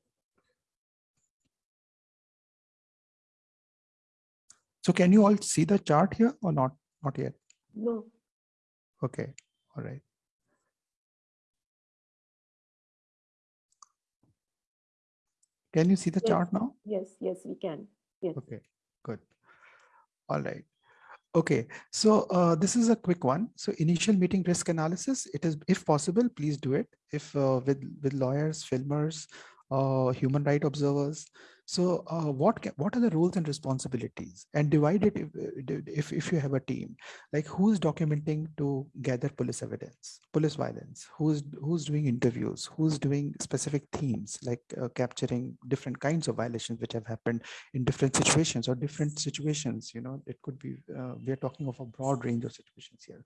So can you all see the chart here or not? Not yet. No. Okay, all right. Can you see the Yes. chart now? Yes, yes, we can. Yes. Okay, good. All right. Okay, so uh, this is a quick one. So initial meeting risk analysis, it is, if possible, please do it. If uh, with, with lawyers, filmers, uh, human right observers. So uh, what what are the roles and responsibilities? And divide it if, uh, if, if you have a team, like who's documenting to gather police evidence, police violence, who's who's doing interviews, who's doing specific themes like uh, capturing different kinds of violations which have happened in different situations or different situations, you know, it could be, uh, we are talking of a broad range of situations here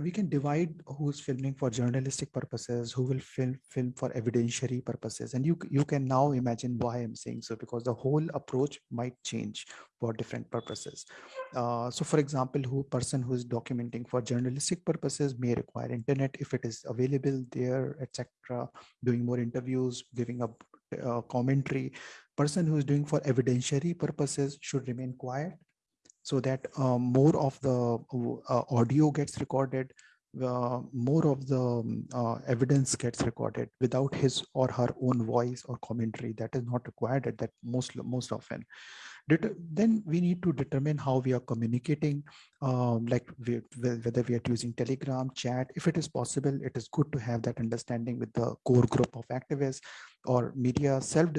we can divide who's filming for journalistic purposes, who will film film for evidentiary purposes, and you you can now imagine why I'm saying so because the whole approach might change for different purposes. Uh, so, for example, who person who is documenting for journalistic purposes may require internet if it is available there, etc. Doing more interviews, giving up uh, commentary. Person who is doing for evidentiary purposes should remain quiet so that uh, more of the uh, audio gets recorded, uh, more of the um, uh, evidence gets recorded without his or her own voice or commentary. That is not required at that most most often. Then we need to determine how we are communicating, um, like we, whether we are using Telegram, chat. If it is possible, it is good to have that understanding with the core group of activists or media self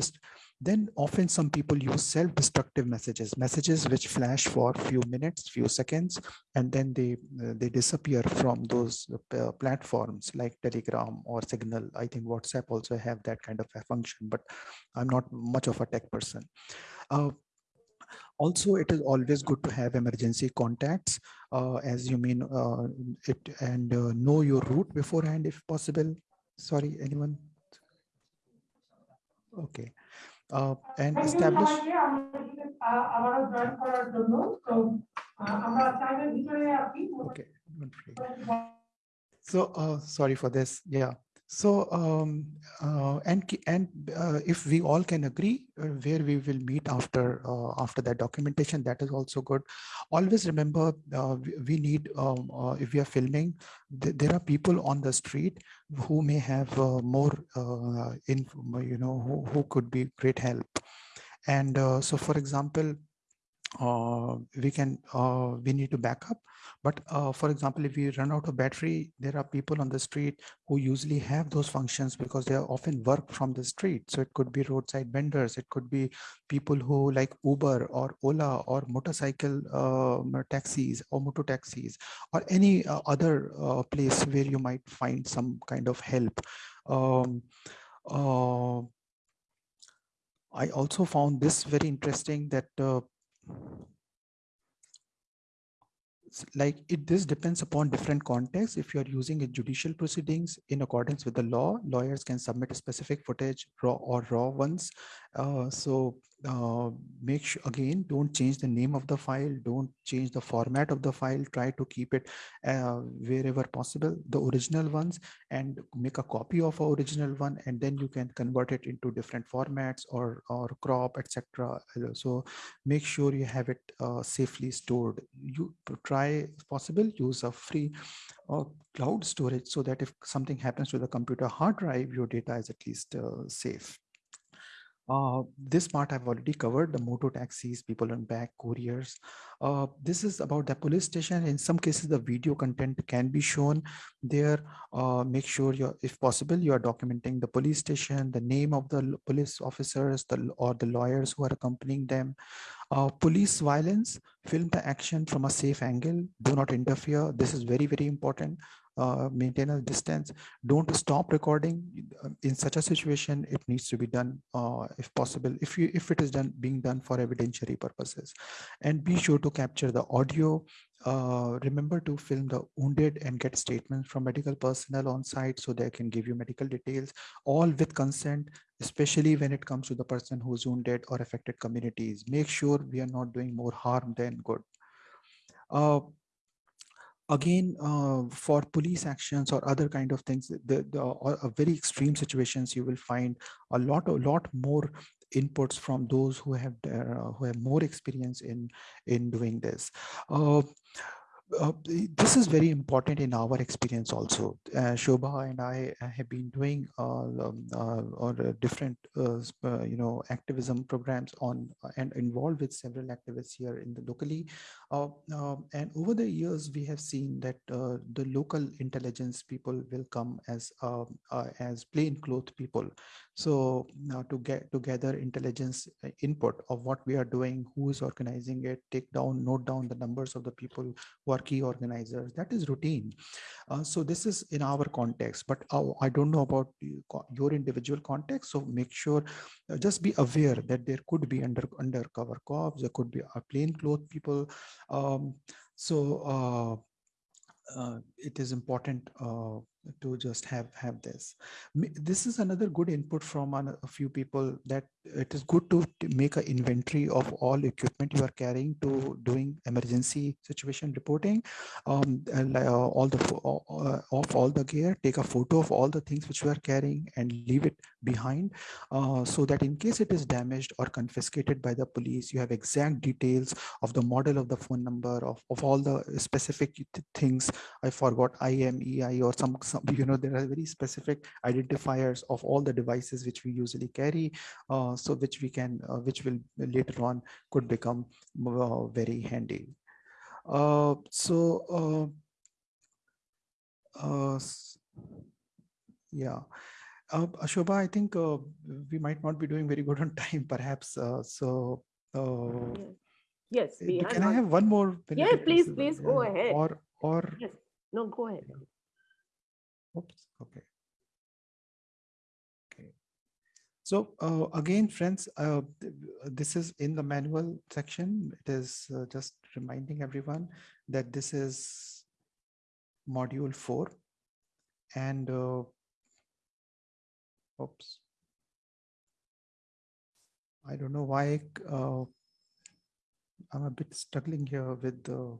then often some people use self-destructive messages, messages which flash for few minutes, few seconds, and then they uh, they disappear from those uh, platforms like Telegram or Signal. I think WhatsApp also have that kind of a function, but I'm not much of a tech person. Uh, also, it is always good to have emergency contacts, uh, as you mean uh, it, and uh, know your route beforehand if possible. Sorry, anyone? Okay. Uh, and establish okay so uh, sorry for this. Yeah so um, uh, and and uh, if we all can agree uh, where we will meet after uh, after that documentation, that is also good. Always remember uh, we, need um, uh, if we are filming, th there are people on the street who may have more in you know who, who could be great help. And so, for example, we can we need to back up but uh, for example if we run out of battery there are people on the street who usually have those functions because they often work from the street. So it could be roadside vendors it could be people who like uber or ola or motorcycle uh, taxis or motor taxis or any uh, other uh, place where you might find some kind of help. Um, I also found this very interesting that uh, like it this depends upon different contexts. If you are using a judicial proceedings in accordance with the law lawyers can submit a specific footage raw or raw ones. Uh, so uh, make sure again don't change the name of the file don't change the format of the file try to keep it uh, wherever possible the original ones and make a copy of our original one and then you can convert it into different formats or or crop etc so make sure you have it uh, safely stored. You try possible use a free uh, cloud storage so that if something happens to the computer hard drive your data is at least uh, safe uh, this part I've already covered, the moto taxis, people on back, couriers. Uh, this is about the police station. In some cases, the video content can be shown there. Uh, make sure you're, if possible, you are documenting the police station, the name of the police officers the, or the lawyers who are accompanying them. Uh, police violence, film the action from a safe angle. Do not interfere. This is very, very important uh, maintain a distance. Don't stop recording. In such a situation, it needs to be done uh, if possible, if you if it is done being done for evidentiary purposes. And be sure to capture the audio. Uh, remember to film the wounded and get statements from medical personnel on site so they can give you medical details, all with consent, especially when it comes to the person who's wounded or affected communities. Make sure we are not doing more harm than good. Uh, again uh, for police actions or other kind of things the, the uh, very extreme situations you will find a lot a lot more inputs from those who have uh, who have more experience in in doing this. Uh, uh, this is very important in our experience also. Uh, Shobha and I have been doing uh, um, uh, or different, uh, uh, you know, activism programs on and involved with several activists here in the locally. Um, and over the years, we have seen that the local intelligence people will come as as plainclothes people. So now to get together intelligence input of what we are doing, who is organizing it, take down, note down the numbers of the people who are key organizers. That is routine. Uh, so this is in our context, but uh, I don't know about your individual context. So make sure, uh, just be aware that there could be under undercover cops, there could be a plainclothes people. Um, so uh, uh, it is important uh, to just have have this. This is another good input from a few people that it is good to make an inventory of all equipment you are carrying to doing emergency situation reporting. Um, uh, all the uh, of all the gear take a photo of all the things which you are carrying and leave it behind uh, so that in case it is damaged or confiscated by the police you have exact details of the model of the phone number of, of all the specific things. I forgot IMEI or some, some <laughs> you know there are very specific identifiers of all the devices which we usually carry uh, so which we can, uh, which will later on could become uh, very handy. so, yeah. Uh, Ashobha, I think uh, we might not be doing very good on <laughs> time, perhaps. Uh, so, yes, we can I have one more? Yeah, please, please go ahead. Or, or yes. no, go ahead. Oops. Okay. So uh, again, friends, uh, this is in the manual section. It is uh, just reminding everyone that this is module four. And uh, oops. I don't know why uh, I'm a bit struggling here with the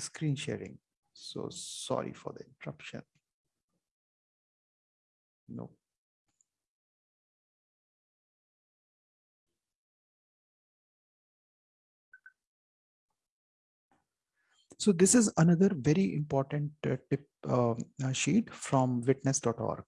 screen sharing. So sorry for the interruption. No. So this is another very important uh, tip uh, sheet from witness.org.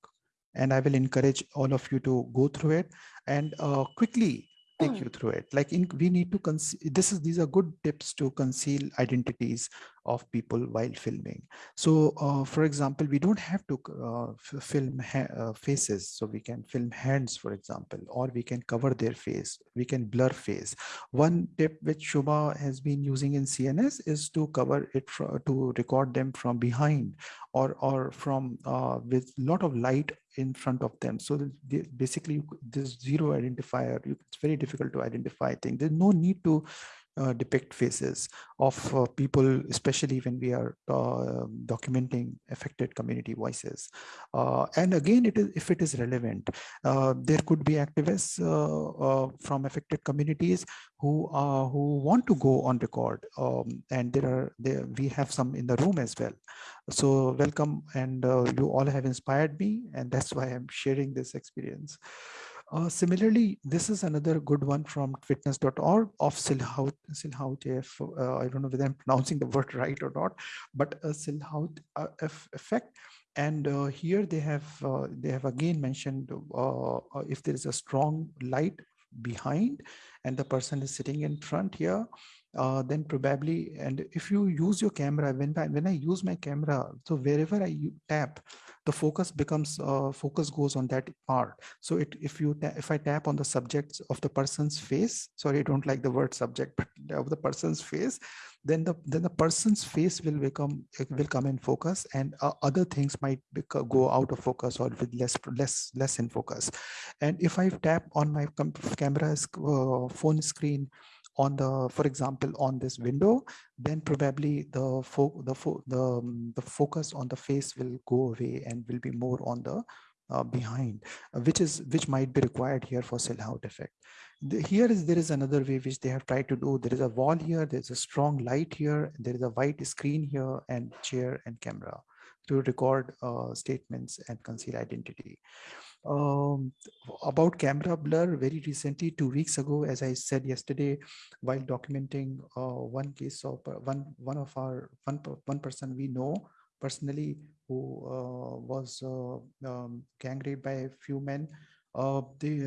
and I will encourage all of you to go through it and uh, quickly take you through it. Like in, we need to conceal, this is, these are good tips to conceal identities of people while filming. So uh, for example, we don't have to uh, film uh, faces. So we can film hands, for example, or we can cover their face. We can blur face. One tip which Shobha has been using in CNS is to cover it to record them from behind or, or from uh, with a lot of light in front of them. So basically this zero identifier, it's very difficult to identify things. There's no need to uh, depict faces of uh, people, especially when we are uh, documenting affected community voices. Uh, and again, it is if it is relevant, uh, there could be activists uh, from affected communities who who want to go on record, um, and there are there we have some in the room as well. So welcome, and you all have inspired me, and that's why I'm sharing this experience. Uh, similarly, this is another good one from witness.org of Silhout, Silhout if, uh, I don't know whether I'm pronouncing the word <laughs> right or not, but a Silhout uh, effect. And uh, here they have uh, they have again mentioned uh, if there is a strong light behind and the person is sitting in front here, uh, then probably, and if you use your camera, when I, when I use my camera, so wherever I tap, the focus becomes, uh, focus goes on that part. So it, if you, if I tap on the subjects of the person's face, sorry, I don't like the word subject, but of the person's face, then the then the person's face will become will come in focus and uh, other things might go out of focus or with less less less in focus and if i tap on my camera's uh, phone screen on the, for example, on this window, then probably the fo the fo the um, the focus on the face will go away and will be more on the uh, behind, uh, which is which might be required here for Silhouette effect. The, here is there is another way which they have tried to do. There is a wall here, there's a strong light here, there is a white screen here, and chair and camera to record uh, statements and conceal identity um, about camera blur very recently, two weeks ago, as I said yesterday, while documenting uh, one case of uh, one one of our one one person we know personally who uh, was uh, um, gang raped by a few men. Uh, they,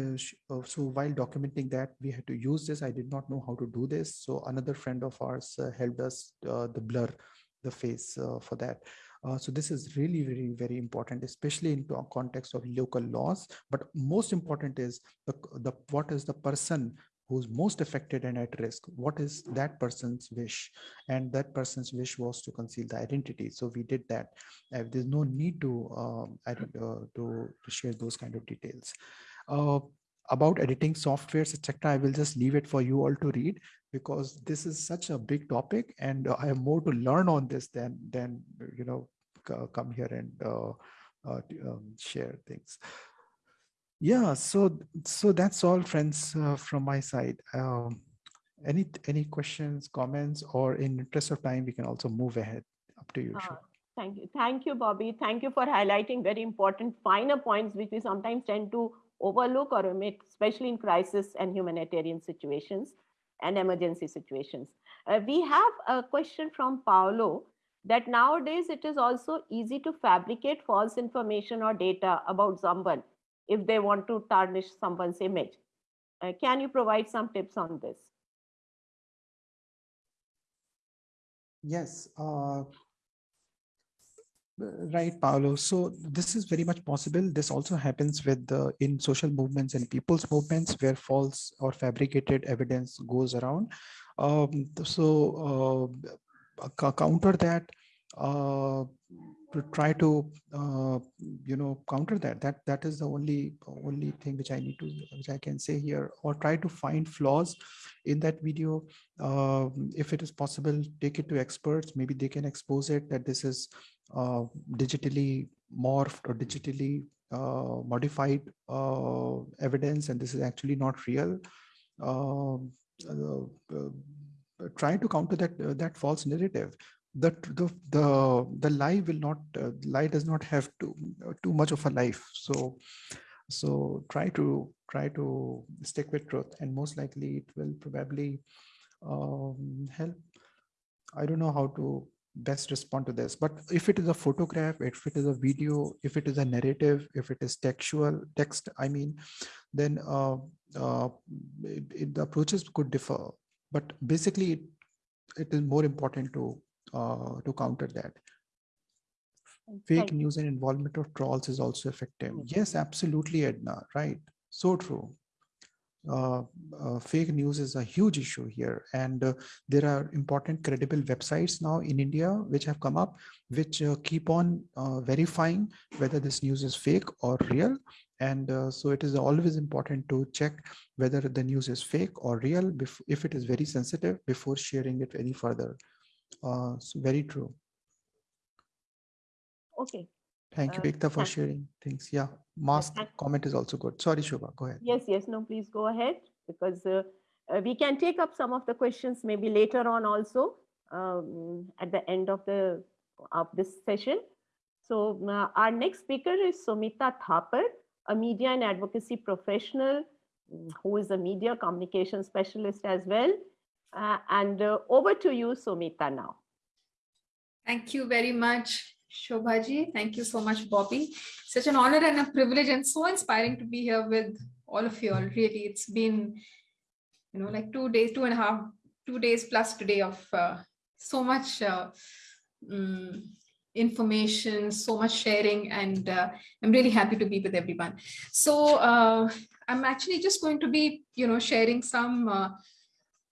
uh, so while documenting that, we had to use this. I did not know how to do this. So another friend of ours helped us the blur the face for that. Uh, so this is really very very important especially in context of local laws. But most important is the, the what is the person who's most affected and at risk? What is that person's wish? And that person's wish was to conceal the identity. So we did that. Uh, there's no need to um, uh, to, to share those kind of details. Uh, about editing softwares etc i will just leave it for you all to read because this is such a big topic and I have more to learn on this than, than you know, come here and uh, uh, um, share things. Yeah, so so that's all, friends, uh, from my side. Um, any any questions, comments, or in interest of time, we can also move ahead. Up to you. Uh, thank you, thank you, Bobby. Thank you for highlighting very important finer points which we sometimes tend to overlook or omit, especially in crisis and humanitarian situations and emergency situations. Uh, we have a question from Paolo that nowadays it is also easy to fabricate false information or data about someone if they want to tarnish someone's image. Uh, can you provide some tips on this? Yes, uh, Right, Paolo. So this is very much possible. This also happens with the in social movements and people's movements where false or fabricated evidence goes around. Um, so uh, counter that, uh, to try to uh, you know counter that. That that is the only only thing which I need to which I can say here. Or try to find flaws in that video. Uh, if it is possible, take it to experts. Maybe they can expose it that this is uh, digitally morphed or digitally uh, modified uh, evidence and this is actually not real um, try to counter that that false narrative that the the the lie will not uh, lie does not have too too much of a life so so try to try to stick with truth and most likely it will probably um, help i don't know how to best respond to this. But if it is a photograph, if it is a video, if it is a narrative, if it is textual text, I mean, then uh, uh, it, it, the approaches could differ. But basically, it, it is more important to uh, to counter that. Fake news and involvement of trolls is also effective. Yes, absolutely, Edna. Right. So true uh, uh, fake news is a huge issue here. And uh, there are important credible websites now in India which have come up, which uh, keep on uh, verifying whether this news is fake or real. And uh, so it is always important to check whether the news is fake or real if it is very sensitive before sharing it any further. So very true. Okay. Thank you, Ekta, for sharing things. Yeah mask comment is also good. Sorry, Shobha, go ahead. Yes, yes, no, please go ahead because uh, uh, we can take up some of the questions maybe later on also um, at the end of the of this session. So uh, our next speaker is Sumita Thapar, a media and advocacy professional who is a media communication specialist as well. Uh, and uh, over to you, Sumita, now. Thank you very much, Shobhaji. Thank you so much, Bobby. Such an honor and a privilege and so inspiring to be here with all of you all. Really, it's been, you know, like two days, two and a half, two days plus today of uh, so much um, information, so much sharing, and uh, I'm really happy to be with everyone. So uh, I'm actually just going to be, you know, sharing some,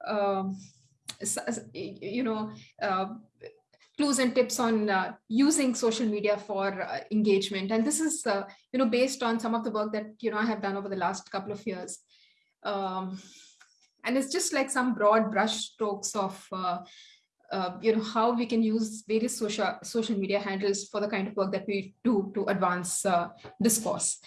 um, you know, uh, clues and tips on uh, using social media for uh, engagement. And this is, uh, you know, based on some of the work that, you know, I have done over the last couple of years. Um, and it's just like some broad brush strokes of, uh, uh, you know, how we can use various social, social media handles for the kind of work that we do to advance discourse.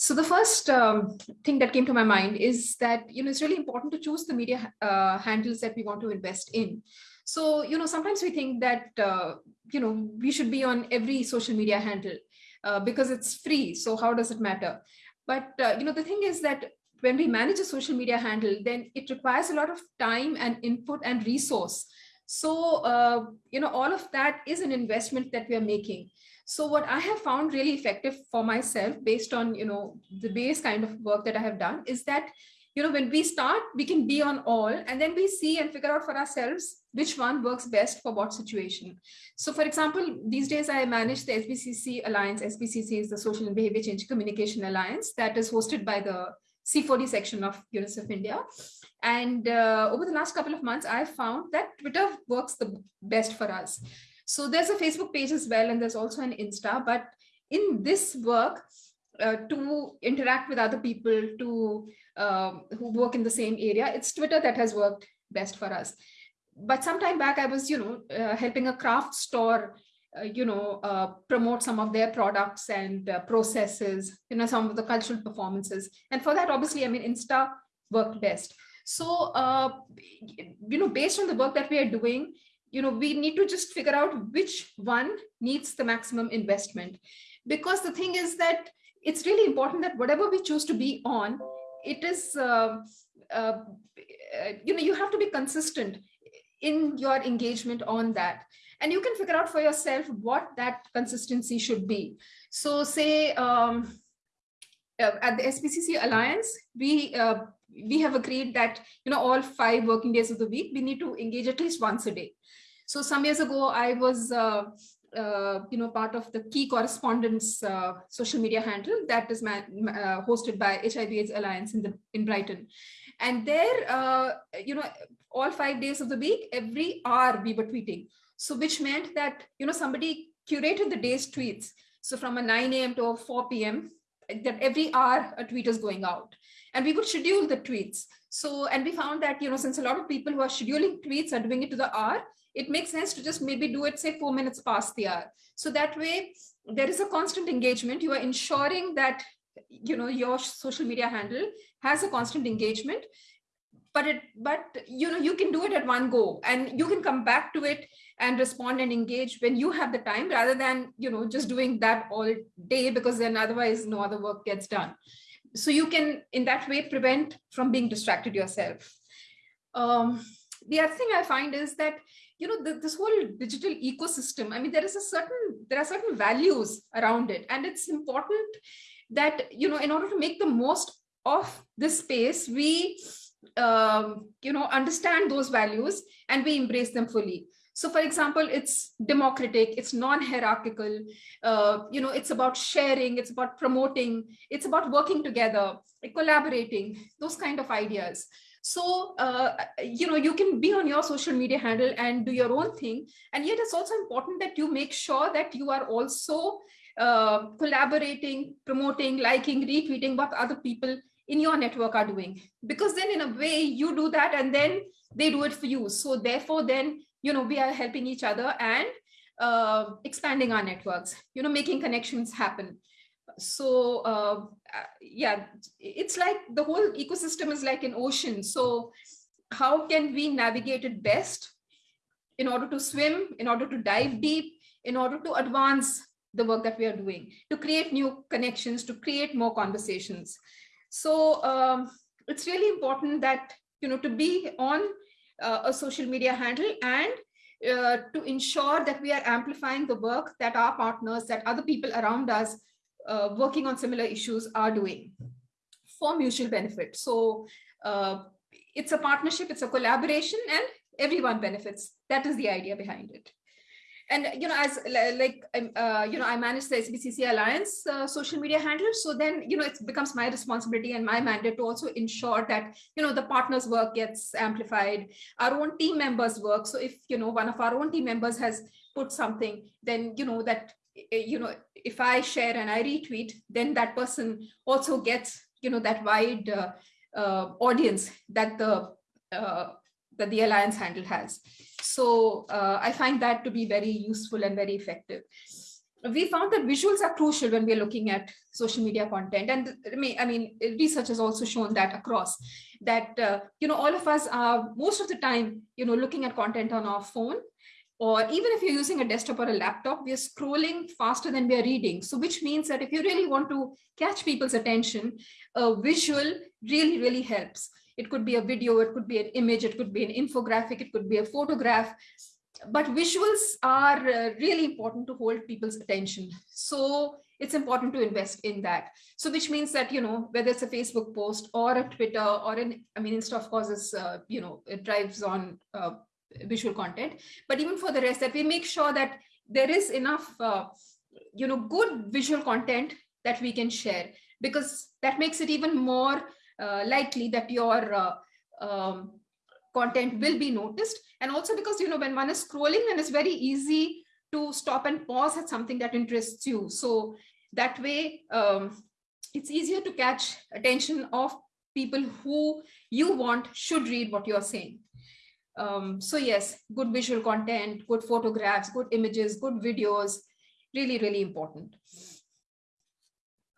So the first um, thing that came to my mind is that, you know, it's really important to choose the media handles that we want to invest in. So, you know, sometimes we think that, uh, you know, we should be on every social media handle uh, because it's free. So how does it matter? But, uh, you know, the thing is that when we manage a social media handle, then it requires a lot of time and input and resource. So, uh, you know, all of that is an investment that we are making. So what I have found really effective for myself based on, you know, the base kind of work that I have done is that you know, when we start, we can be on all and then we see and figure out for ourselves which one works best for what situation. So for example, these days I manage the SBCC Alliance. SBCC is the Social and Behavior Change Communication Alliance that is hosted by the C4D section of UNICEF India. And uh, over the last couple of months, I found that Twitter works the best for us. So there's a Facebook page as well, and there's also an Insta. But in this work, uh, to interact with other people, to um, who work in the same area. It's Twitter that has worked best for us. But some time back, I was, you know, uh, helping a craft store, uh, you know, uh, promote some of their products and uh, processes, you know, some of the cultural performances. And for that, obviously, I mean, Insta worked best. So, uh, you know, based on the work that we are doing, you know, we need to just figure out which one needs the maximum investment. Because the thing is that it's really important that whatever we choose to be on, it is, uh, uh, you know, you have to be consistent in your engagement on that. And you can figure out for yourself what that consistency should be. So say um, uh, at the SBCC Alliance, we uh, we have agreed that, you know, all five working days of the week, we need to engage at least once a day. So some years ago, I was uh, uh, you know, part of the Key Correspondents uh, social media handle that is uh, hosted by HIV AIDS Alliance in the in Brighton. And there, uh, you know, all five days of the week, every hour we were tweeting. So which meant that, you know, somebody curated the day's tweets. So from a 9 a.m. to 4 p.m., that every hour a tweet is going out. And we could schedule the tweets. So, and we found that, you know, since a lot of people who are scheduling tweets are doing it to the hour, it makes sense to just maybe do it, say four minutes past the hour. So that way there is a constant engagement. You are ensuring that, you know, your social media handle has a constant engagement, but it, but, you know, you can do it at one go and you can come back to it and respond and engage when you have the time rather than, you know, just doing that all day because then otherwise no other work gets done. So you can, in that way, prevent from being distracted yourself. Um, the other thing I find is that, you know, the, this whole digital ecosystem, I mean, there is a certain, there are certain values around it. And it's important that, you know, in order to make the most of this space, we, um, you know, understand those values and we embrace them fully. So for example, it's democratic, it's non-hierarchical, uh, you know, it's about sharing, it's about promoting, it's about working together, collaborating, those kind of ideas. So, uh, you know, you can be on your social media handle and do your own thing. And yet it's also important that you make sure that you are also uh, collaborating, promoting, liking, retweeting what other people in your network are doing. Because then in a way you do that and then they do it for you. So therefore then you know, we are helping each other and uh, expanding our networks, you know, making connections happen. So uh, yeah, it's like the whole ecosystem is like an ocean. So how can we navigate it best in order to swim, in order to dive deep, in order to advance the work that we are doing, to create new connections, to create more conversations. So um, it's really important that, you know, to be on uh, a social media handle and uh, to ensure that we are amplifying the work that our partners, that other people around us uh, working on similar issues are doing for mutual benefit. So uh, it's a partnership, it's a collaboration and everyone benefits. That is the idea behind it and you know as like um, uh, you know i manage the sbcc alliance uh, social media handle so then you know it becomes my responsibility and my mandate to also ensure that you know the partners work gets amplified our own team members work. So if you know one of our own team members has put something then you know that you know if i share and i retweet then that person also gets you know that wide uh, uh audience that the uh, that the alliance handle has so uh, I find that to be very useful and very effective. We found that visuals are crucial when we're looking at social media content. And I mean, research has also shown that across that, uh, you know, all of us are most of the time, you know, looking at content on our phone or even if you're using a desktop or a laptop, we are scrolling faster than we are reading. So which means that if you really want to catch people's attention, a visual really, really helps. It could be a video, it could be an image, it could be an infographic, it could be a photograph. But visuals are uh, really important to hold people's attention. So it's important to invest in that. So which means that, you know, whether it's a Facebook post or a Twitter or an, I mean, Insta of course is, uh, you know, it drives on uh, visual content, but even for the rest that we make sure that there is enough, uh, you know, good visual content that we can share because that makes it even more likely that your uh, um, content will be noticed. And also because, you know, when one is scrolling, then it's very easy to stop and pause at something that interests you. So that way, um, it's easier to catch attention of people who you want should read what you're saying. Um, so yes, good visual content, good photographs, good images, good videos, really, really important.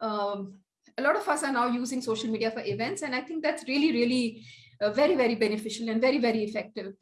Um, a lot of us are now using social media for events. And I think that's really, really uh, very, very beneficial and very, very effective,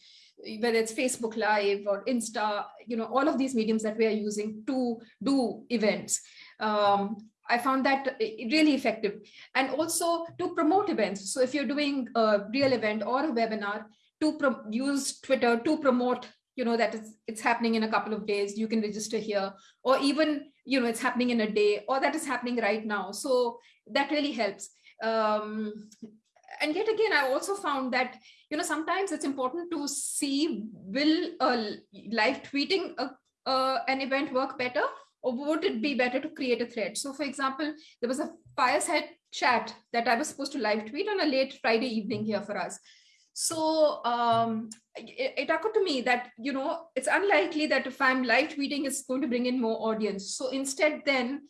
whether it's Facebook Live or Insta, you know, all of these mediums that we are using to do events. Um, I found that really effective and also to promote events. So if you're doing a real event or a webinar, to use Twitter to promote you know that it's, it's happening in a couple of days you can register here or even you know it's happening in a day or that is happening right now so that really helps. Um, and yet again i also found that you know sometimes it's important to see will uh, live tweeting a, an event work better or would it be better to create a thread? So for example there was a fireside chat that i was supposed to live tweet on a late friday evening here for us. So um, it, it, occurred to me that, you know, it's unlikely that if I'm live tweeting, it's going to bring in more audience. So instead then,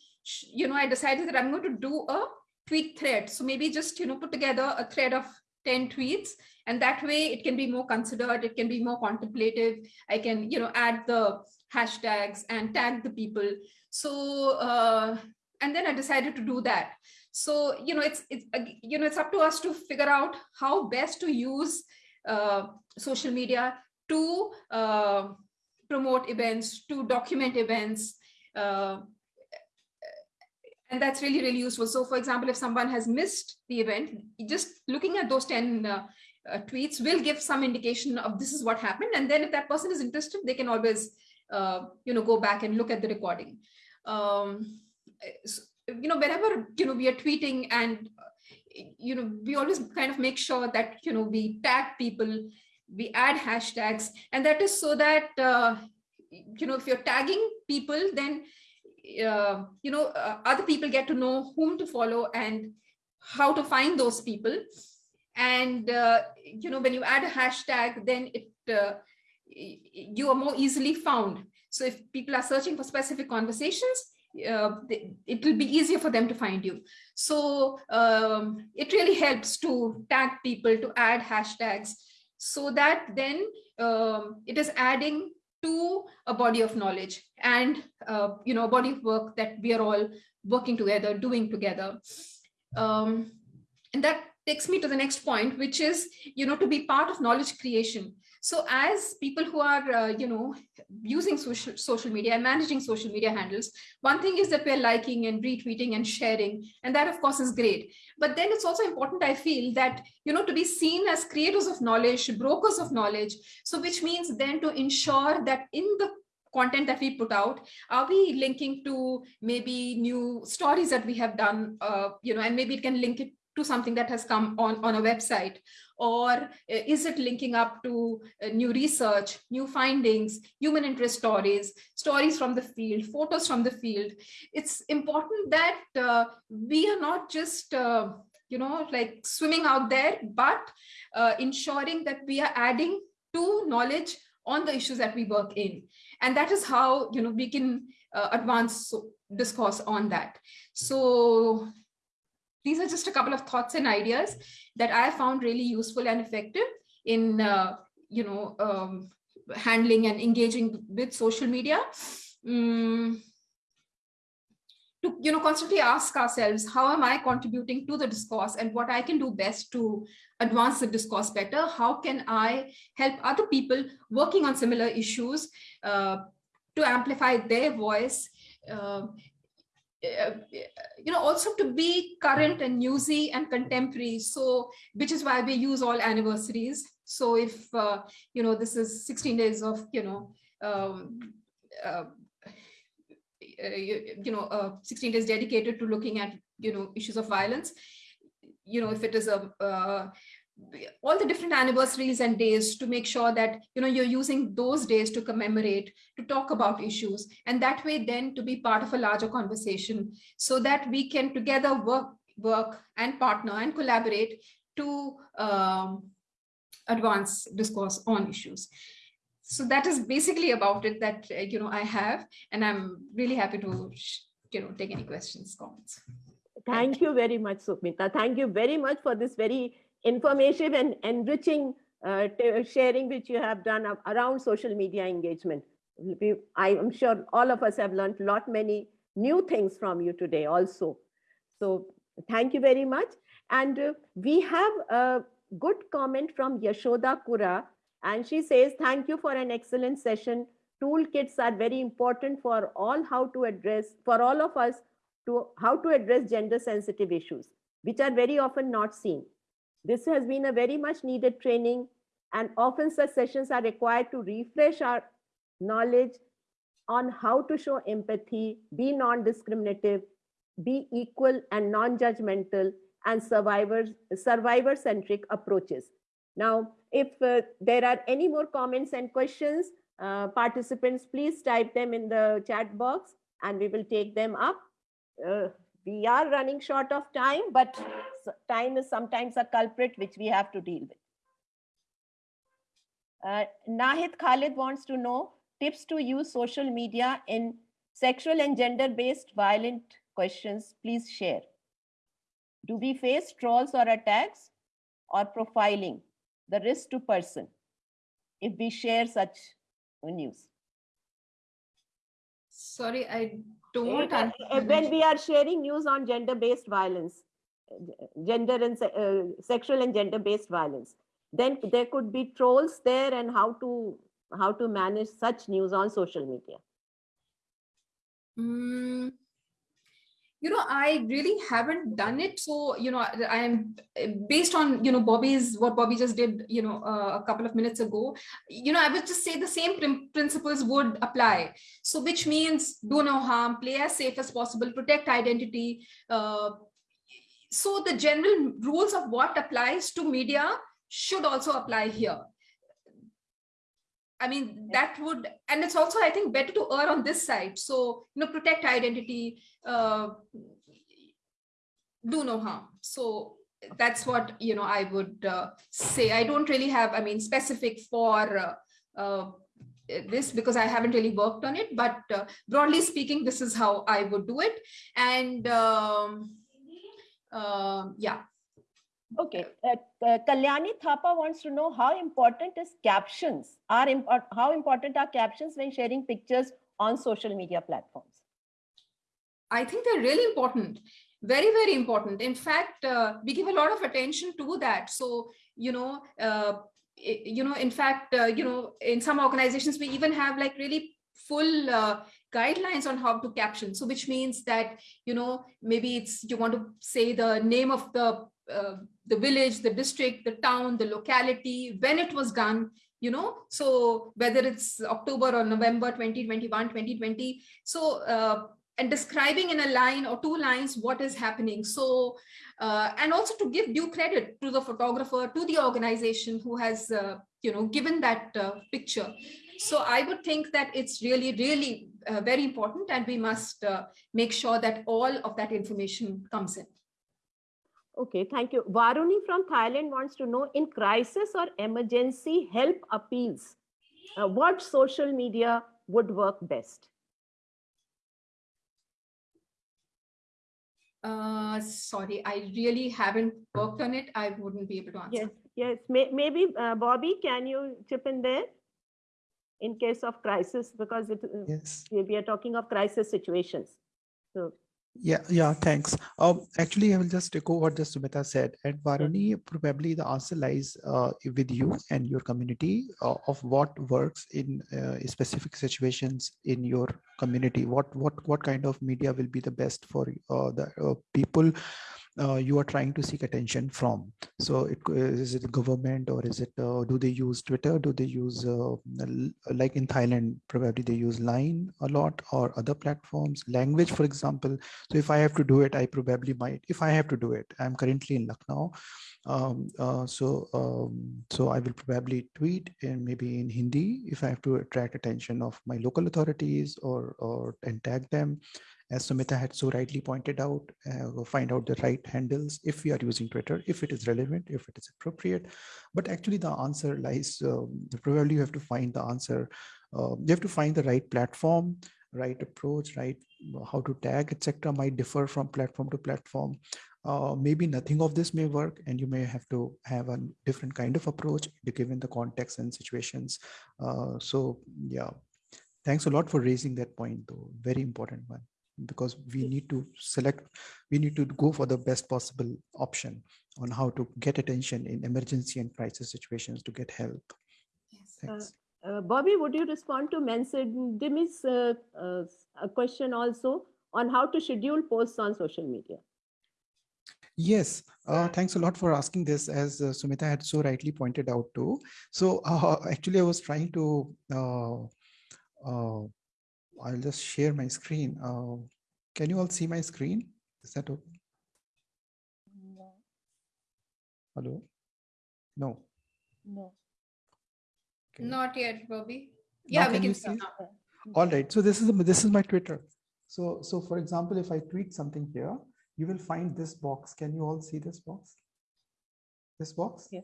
you know, I decided that I'm going to do a tweet thread. So maybe just, you know, put together a thread of 10 tweets and that way it can be more considered, it can be more contemplative. I can, you know, add the hashtags and tag the people. So, uh, and then I decided to do that. So, you know, it's, it's you know, it's up to us to figure out how best to use uh, social media to uh, promote events, to document events. Uh, and that's really, really useful. So for example, if someone has missed the event, just looking at those 10 uh, uh, tweets will give some indication of this is what happened. And then if that person is interested, they can always, uh, you know, go back and look at the recording. Um, so, you know, whenever, you know, we are tweeting and, uh, you know, we always kind of make sure that, you know, we tag people, we add hashtags, and that is so that, uh, you know, if you're tagging people, then, uh, you know, uh, other people get to know whom to follow and how to find those people. And, uh, you know, when you add a hashtag, then it, uh, you are more easily found. So if people are searching for specific conversations, uh, it will be easier for them to find you. So um, it really helps to tag people, to add hashtags, so that then um, it is adding to a body of knowledge and uh, you know a body of work that we are all working together, doing together. Um, and that takes me to the next point, which is you know to be part of knowledge creation. So as people who are, uh, you know, using social, social media and managing social media handles, one thing is that we're liking and retweeting and sharing, and that of course is great. But then it's also important, I feel, that, you know, to be seen as creators of knowledge, brokers of knowledge. So which means then to ensure that in the content that we put out are we linking to maybe new stories that we have done uh, you know and maybe it can link it to something that has come on, on a website? Or uh, is it linking up to uh, new research, new findings, human interest stories, stories from the field, photos from the field? It's important that uh, we are not just, uh, you know, like swimming out there, but uh, ensuring that we are adding to knowledge on the issues that we work in. And that is how, you know, we can uh, advance discourse on that. So these are just a couple of thoughts and ideas that I found really useful and effective in, uh, you know, um, handling and engaging with social media. Um, to you know constantly ask ourselves how am i contributing to the discourse and what i can do best to advance the discourse better how can i help other people working on similar issues uh, to amplify their voice uh, you know also to be current and newsy and contemporary. So which is why we use all anniversaries. So if uh, you know this is 16 days of you know um, uh, uh you, you, know uh, 16 days dedicated to looking at you know issues of violence you know if it is a uh, all the different anniversaries and days to make sure that you know you're using those days to commemorate to talk about issues and that way then to be part of a larger conversation so that we can together work work and partner and collaborate to um, advance discourse on issues so that is basically about it that uh, you know i have and i'm really happy to you know take any questions comments thank you very much Sumita. thank you very much for this very informative and enriching uh, sharing which you have done around social media engagement. I am sure all of us have learned a lot many new things from you today also. So thank you very much. And uh, we have a good comment from Yashoda Kura and she says, thank you for an excellent session. Toolkits are very important for all how to address, for all of us to how to address gender sensitive issues, which are very often not seen. This has been a very much needed training and often such sessions are required to refresh our knowledge on how to show empathy, be non-discriminative, be equal and non-judgmental and survivors survivor-centric approaches. Now, if uh, there are any more comments and questions, uh, participants, please type them in the chat box and we will take them up. Uh, we are running short of time, but time is sometimes a culprit which we have to deal with. Uh, Nahid Khalid wants to know tips to use social media in sexual and gender-based violent questions. Please share. Do we face trolls or attacks or profiling, the risk to person, if we share such news? Sorry, I don't. When we are sharing news on gender-based violence, gender and uh, sexual and gender-based violence, then there could be trolls there and how to how to manage such news on social media. Mm, you know i really haven't done it. So you know i am based on you know bobby's what bobby just did you know uh, a couple of minutes ago you know i would just say the same prin- principles would apply. So which means do no harm play as safe as possible protect identity. Uh, so the general rules of what applies to media should also apply here I mean, that would, and it's also, I think, better to err on this side. So, you know, protect identity, uh, do no harm. So that's what, you know, I would uh, say. I don't really have, I mean, specific for uh, uh, this because I haven't really worked on it, but uh, broadly speaking, this is how I would do it. And um, uh, yeah, Okay, uh, uh, Kalyani Thapa wants to know how important is captions? Are imp- how important are captions when sharing pictures on social media platforms? I think they're really important, very, very important. In fact, uh, we give a lot of attention to that. So, you know, uh, you know, in fact, uh, you know, in some organizations, we even have like really full uh, guidelines on how to caption. So, which means that, you know, maybe it's you want to say the name of the uh, the village, the district, the town, the locality, when it was done, you know, so whether it's October or November 2021, 2020. So, uh, and describing in a line or two lines what is happening. So, uh, and also to give due credit to the photographer, to the organization who has, uh, you know, given that uh, picture. So I would think that it's really, really very important and we must make sure that all of that information comes in. Okay, thank you. Varuni from Thailand wants to know in crisis or emergency help appeals, uh, what social media would work best? Uh, sorry, I really haven't worked on it. I wouldn't be able to answer. Yes, yes. May, maybe uh, Bobby, can you chip in there in case of crisis because it, uh, Yes. we we are talking of crisis situations. So Yeah, yeah, thanks. Um, actually, I will just echo what just Sumita said. And Varuni, probably the answer lies uh, with you and your community uh, of what works in uh, specific situations in your community. What what what kind of media will be the best for uh, the uh, people uh, you are trying to seek attention from. So it, co- is it government or is it, uh, do they use Twitter? Do they use, uh, like in Thailand, probably they use Line a lot or other platforms, language, for example. So if I have to do it, I probably might, if I have to do it, I'm currently in Lucknow. Um, uh, so, um, so I will probably tweet in maybe in Hindi if I have to attract attention of my local authorities or, or and tag them as Sumita had so rightly pointed out, uh, find out the right handles if we are using Twitter, if it is relevant, if it is appropriate. But actually the answer lies, um, probably you have to find the answer. Uh, you have to find the right platform, right approach, right how to tag, etc. might differ from platform to platform. Uh, maybe nothing of this may work and you may have to have a different kind of approach given the context and situations. Uh, so yeah, thanks a lot for raising that point though, very important one because we need to select we need to go for the best possible option on how to get attention in emergency and crisis situations to get help. Yes. thanks. Uh, Bobby, would you respond to Dimi's uh, uh, a question also on how to schedule posts on social media? yes. Uh, thanks a lot for asking this as uh, sumita had so rightly pointed out too. So uh, <laughs> actually i was trying to uh, uh, i'll just share my screen. Uh, can you all see my screen? Is that okay? No, hello? No. No. Okay. Not yet, Bobby. Now Yeah, we can see all right. So this is this is my twitter. So so for example if i tweet something here you will find this box. Can you all see this box? This box? Yes.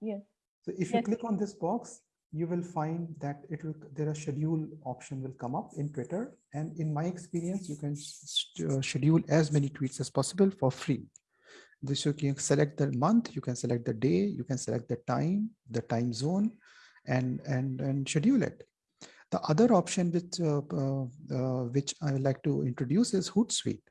Yes. so if you click on this box you will find that it will there are schedule option will come up in twitter and in my experience you can uh, schedule as many tweets as possible for free this you can select the month you can select the day you can select the time the time zone and and and schedule it the other option which uh, uh, uh, which I would like to introduce is Hootsuite.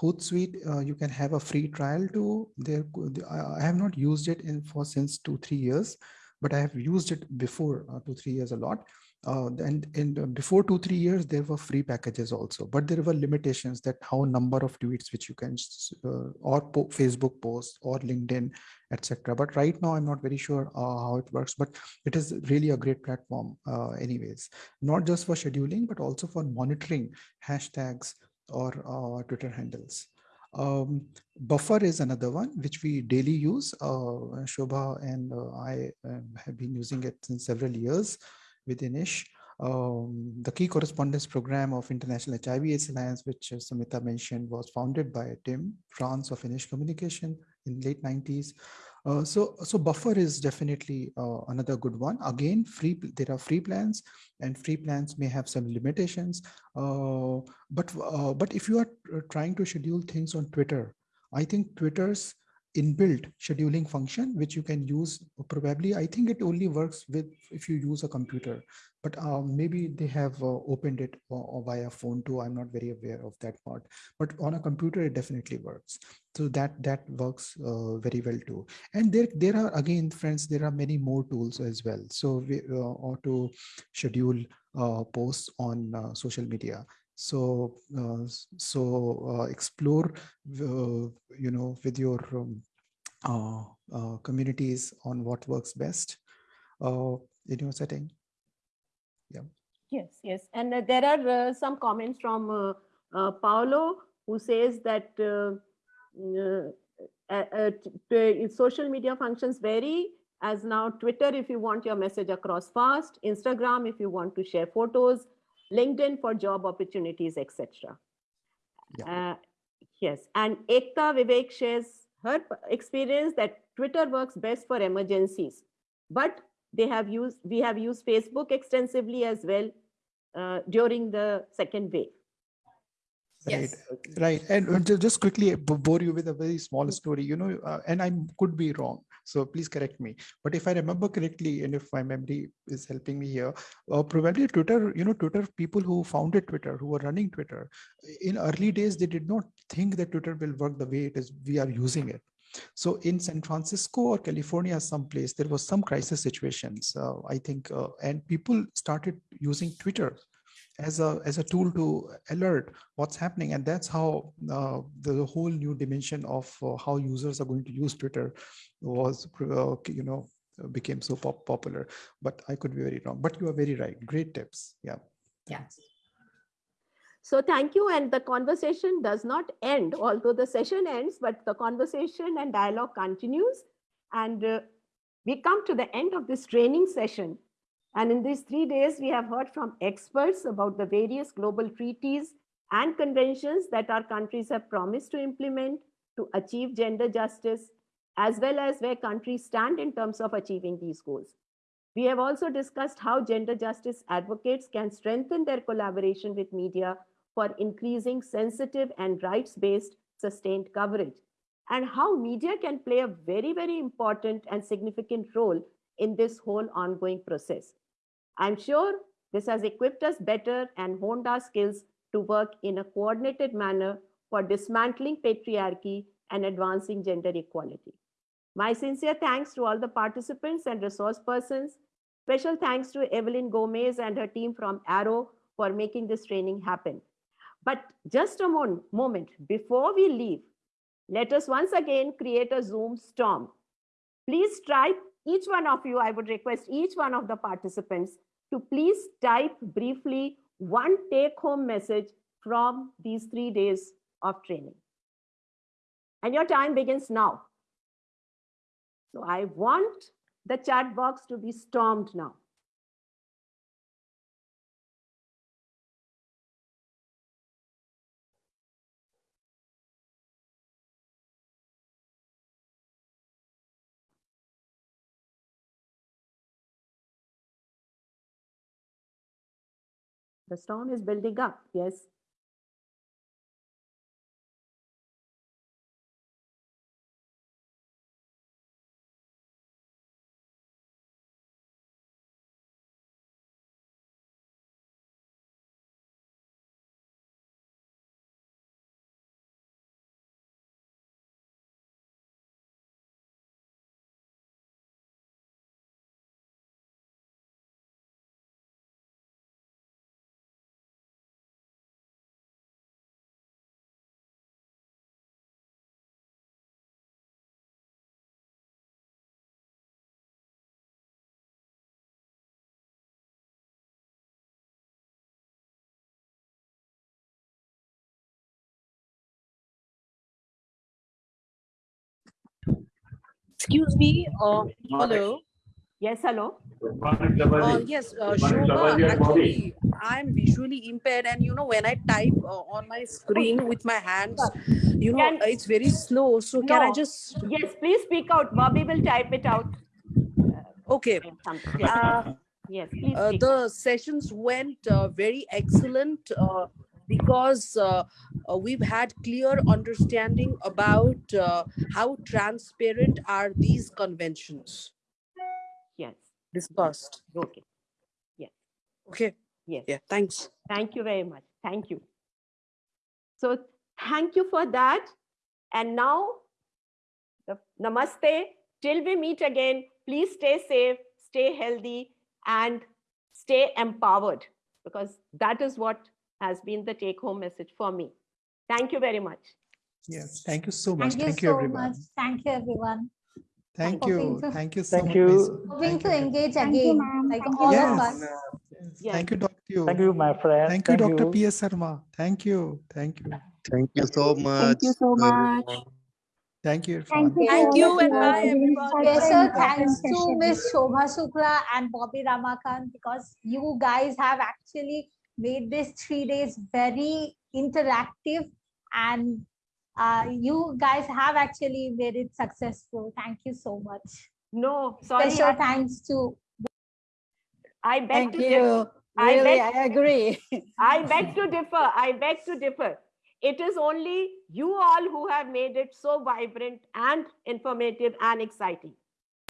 Hootsuite, uh, you can have a free trial to there. I I have not used it in for since two three years, but I have used it before uh, two, three years a lot. Uh, and in uh, before two, three years, there were free packages also, but there were limitations that how number of tweets which you can, uh, or po Facebook posts or LinkedIn, etc. But right now, I'm not very sure uh, how it works, but it is really a great platform anyways, not just for scheduling, but also for monitoring hashtags or Twitter handles. Um, buffer is another one which we daily use. Uh, Shobha and uh, I um, have been using it since several years with Inis. Um, the Key Correspondents program of International HIV AIDS Alliance, which uh, Sumita mentioned, was founded by Tim France of Inis Communication in late 90s. Uh, so, so buffer is definitely uh, another good one. Again, free there are free plans, and free plans may have some limitations. Uh, but uh, but if you are trying to schedule things on Twitter, I think Twitter's inbuilt scheduling function, which you can use probably, I think it only works with if you use a computer, but um, maybe they have uh, opened it or, via phone too. I'm not very aware of that part, but on a computer, it definitely works. So that that works uh, very well too. And there, there are again, friends, there are many more tools as well. So we, uh, or to schedule uh, posts on uh, social media so uh, so uh, explore uh, you know with your um, uh, uh, communities on what works best uh, in your setting. Yeah. Yes yes. And there are some comments from paolo who says that social media functions vary as now twitter if you want your message across fast instagram if you want to share photos LinkedIn for job opportunities, etc. Yeah. Uh, yes, and Ekta Vivek shares her experience that Twitter works best for emergencies, but they have used we have used Facebook extensively as well uh, during the second wave. Right, yes. right. And just quickly bore you with a very small story, you know, uh, and I could be wrong. So please correct me. But if I remember correctly, and if my memory is helping me here, uh, probably Twitter, you know, Twitter people who founded Twitter, who were running Twitter, in early days, they did not think that Twitter will work the way it is we are using it. So in San Francisco or California, someplace, there was some crisis situations, uh, I think, uh, and people started using Twitter as a as a tool to alert what's happening. And that's how uh, the, whole new dimension of uh, how users are going to use twitter was uh, you know became so pop popular. But i could be very wrong. But you are very right. Great tips. Yeah. Yeah. So thank you. And the conversation does not end although the session ends but the conversation and dialogue continues. And uh, we come to the end of this training session and in these three days, we have heard from experts about the various global treaties and conventions that our countries have promised to implement to achieve gender justice, as well as where countries stand in terms of achieving these goals. We have also discussed how gender justice advocates can strengthen their collaboration with media for increasing sensitive and rights-based sustained coverage, and how media can play a very, very important and significant role in this whole ongoing process. I'm sure this has equipped us better and honed our skills to work in a coordinated manner for dismantling patriarchy and advancing gender equality. My sincere thanks to all the participants and resource persons. Special thanks to Evelyn Gomez and her team from Arrow for making this training happen. But just a moment before we leave, let us once again create a Zoom storm. Please try each one of you, I would request each one of the participants to please type briefly one take home message from these three days of training. And your time begins now. So I want the chat box to be stormed now. The storm is building up. Yes. Excuse me, uh, hello. Yes, hello. Uh, yes, uh, Shobha, actually, I'm visually impaired and you know, when I type uh, on my screen with my hands, you know, Can- it's very slow. So can I just, Yes, please speak out. Bobby will type it out. okay. Yes, Uh, yes, please uh, the sessions went uh, very excellent uh, because uh, uh, we've had clear understanding about uh, how transparent are these conventions Yes, discussed. okay. Yes. Okay, Yes. yeah, thanks. Thank you very much. Thank you. So thank you for that. And now, the- namaste. Till we meet again, please stay safe, stay healthy, and stay empowered because that is what has been the take home message for me. Thank you very much. Yes, thank you so much. Thank you Thank you, so everyone. much. Thank you, everyone. Thank for being you. so- Thank you so Thank much. you. Miss. Hoping Thank to you. engage Thank you, again, ma'am. like Thank all you. of Yes. us. Yes. Yes. Thank you, Dr. Thank you, my friend. Thank you, Dr. P.S. Sharma. Thank you. Thank you. Thank you so much. Thank you so much. Thank you, Thank you. Thank you of and all bye, for giving everyone. such an thanks to session. Miss Shobha Shukla and Bobby Ramakant because you guys have actually made this three days very interactive and uh, you guys have actually made it successful. Thank you so much. No, sorry. Special I, thanks to I beg Thank to differ. you. I Really, beg- I agree. I beg to differ. I beg to differ. It is only you all who have made it so vibrant and informative and exciting.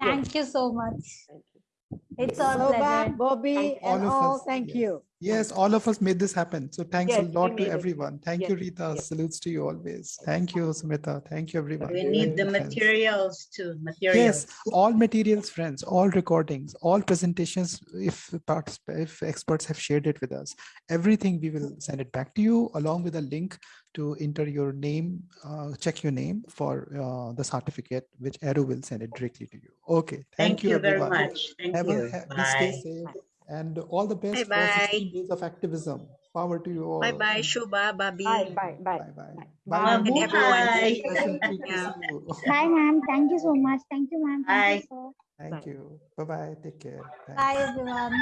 Yes. thank you so much. Thank you. It's all Shobha, pleasure. Bobby, Thank all and of all, us, thank yes. you. Yes, all of us made this happen. So thanks a Yes, we lot to made it. everyone. Thank you, Rita. yes. Salutes to you always. Thank you, Sumita. Thank you, everyone. We need the Thank friends. materials too, materials. Yes, all materials, friends, all recordings, all presentations, if parts, if experts have shared it with us, everything we will send it back to you along with a link to enter your name, uh, check your name for uh, the certificate, which ARROW will send it directly to you. Okay, Thank you very everyone. much. Thank Have a, you. ha- please stay Bye. safe and all the best for Bye-bye. 16 days of activism. Power to you all. Bye bye, Shubha, Bobby. Bye, bye, bye. Bye bye. Bye. Bye, Mummy. Bye. Special treat to Yeah. see you. <laughs> Bye, ma'am. Thank you so much. Thank you, ma'am. Thank Bye. you, sir. Thank you. Bye bye. Take care. Thanks. Bye, everyone.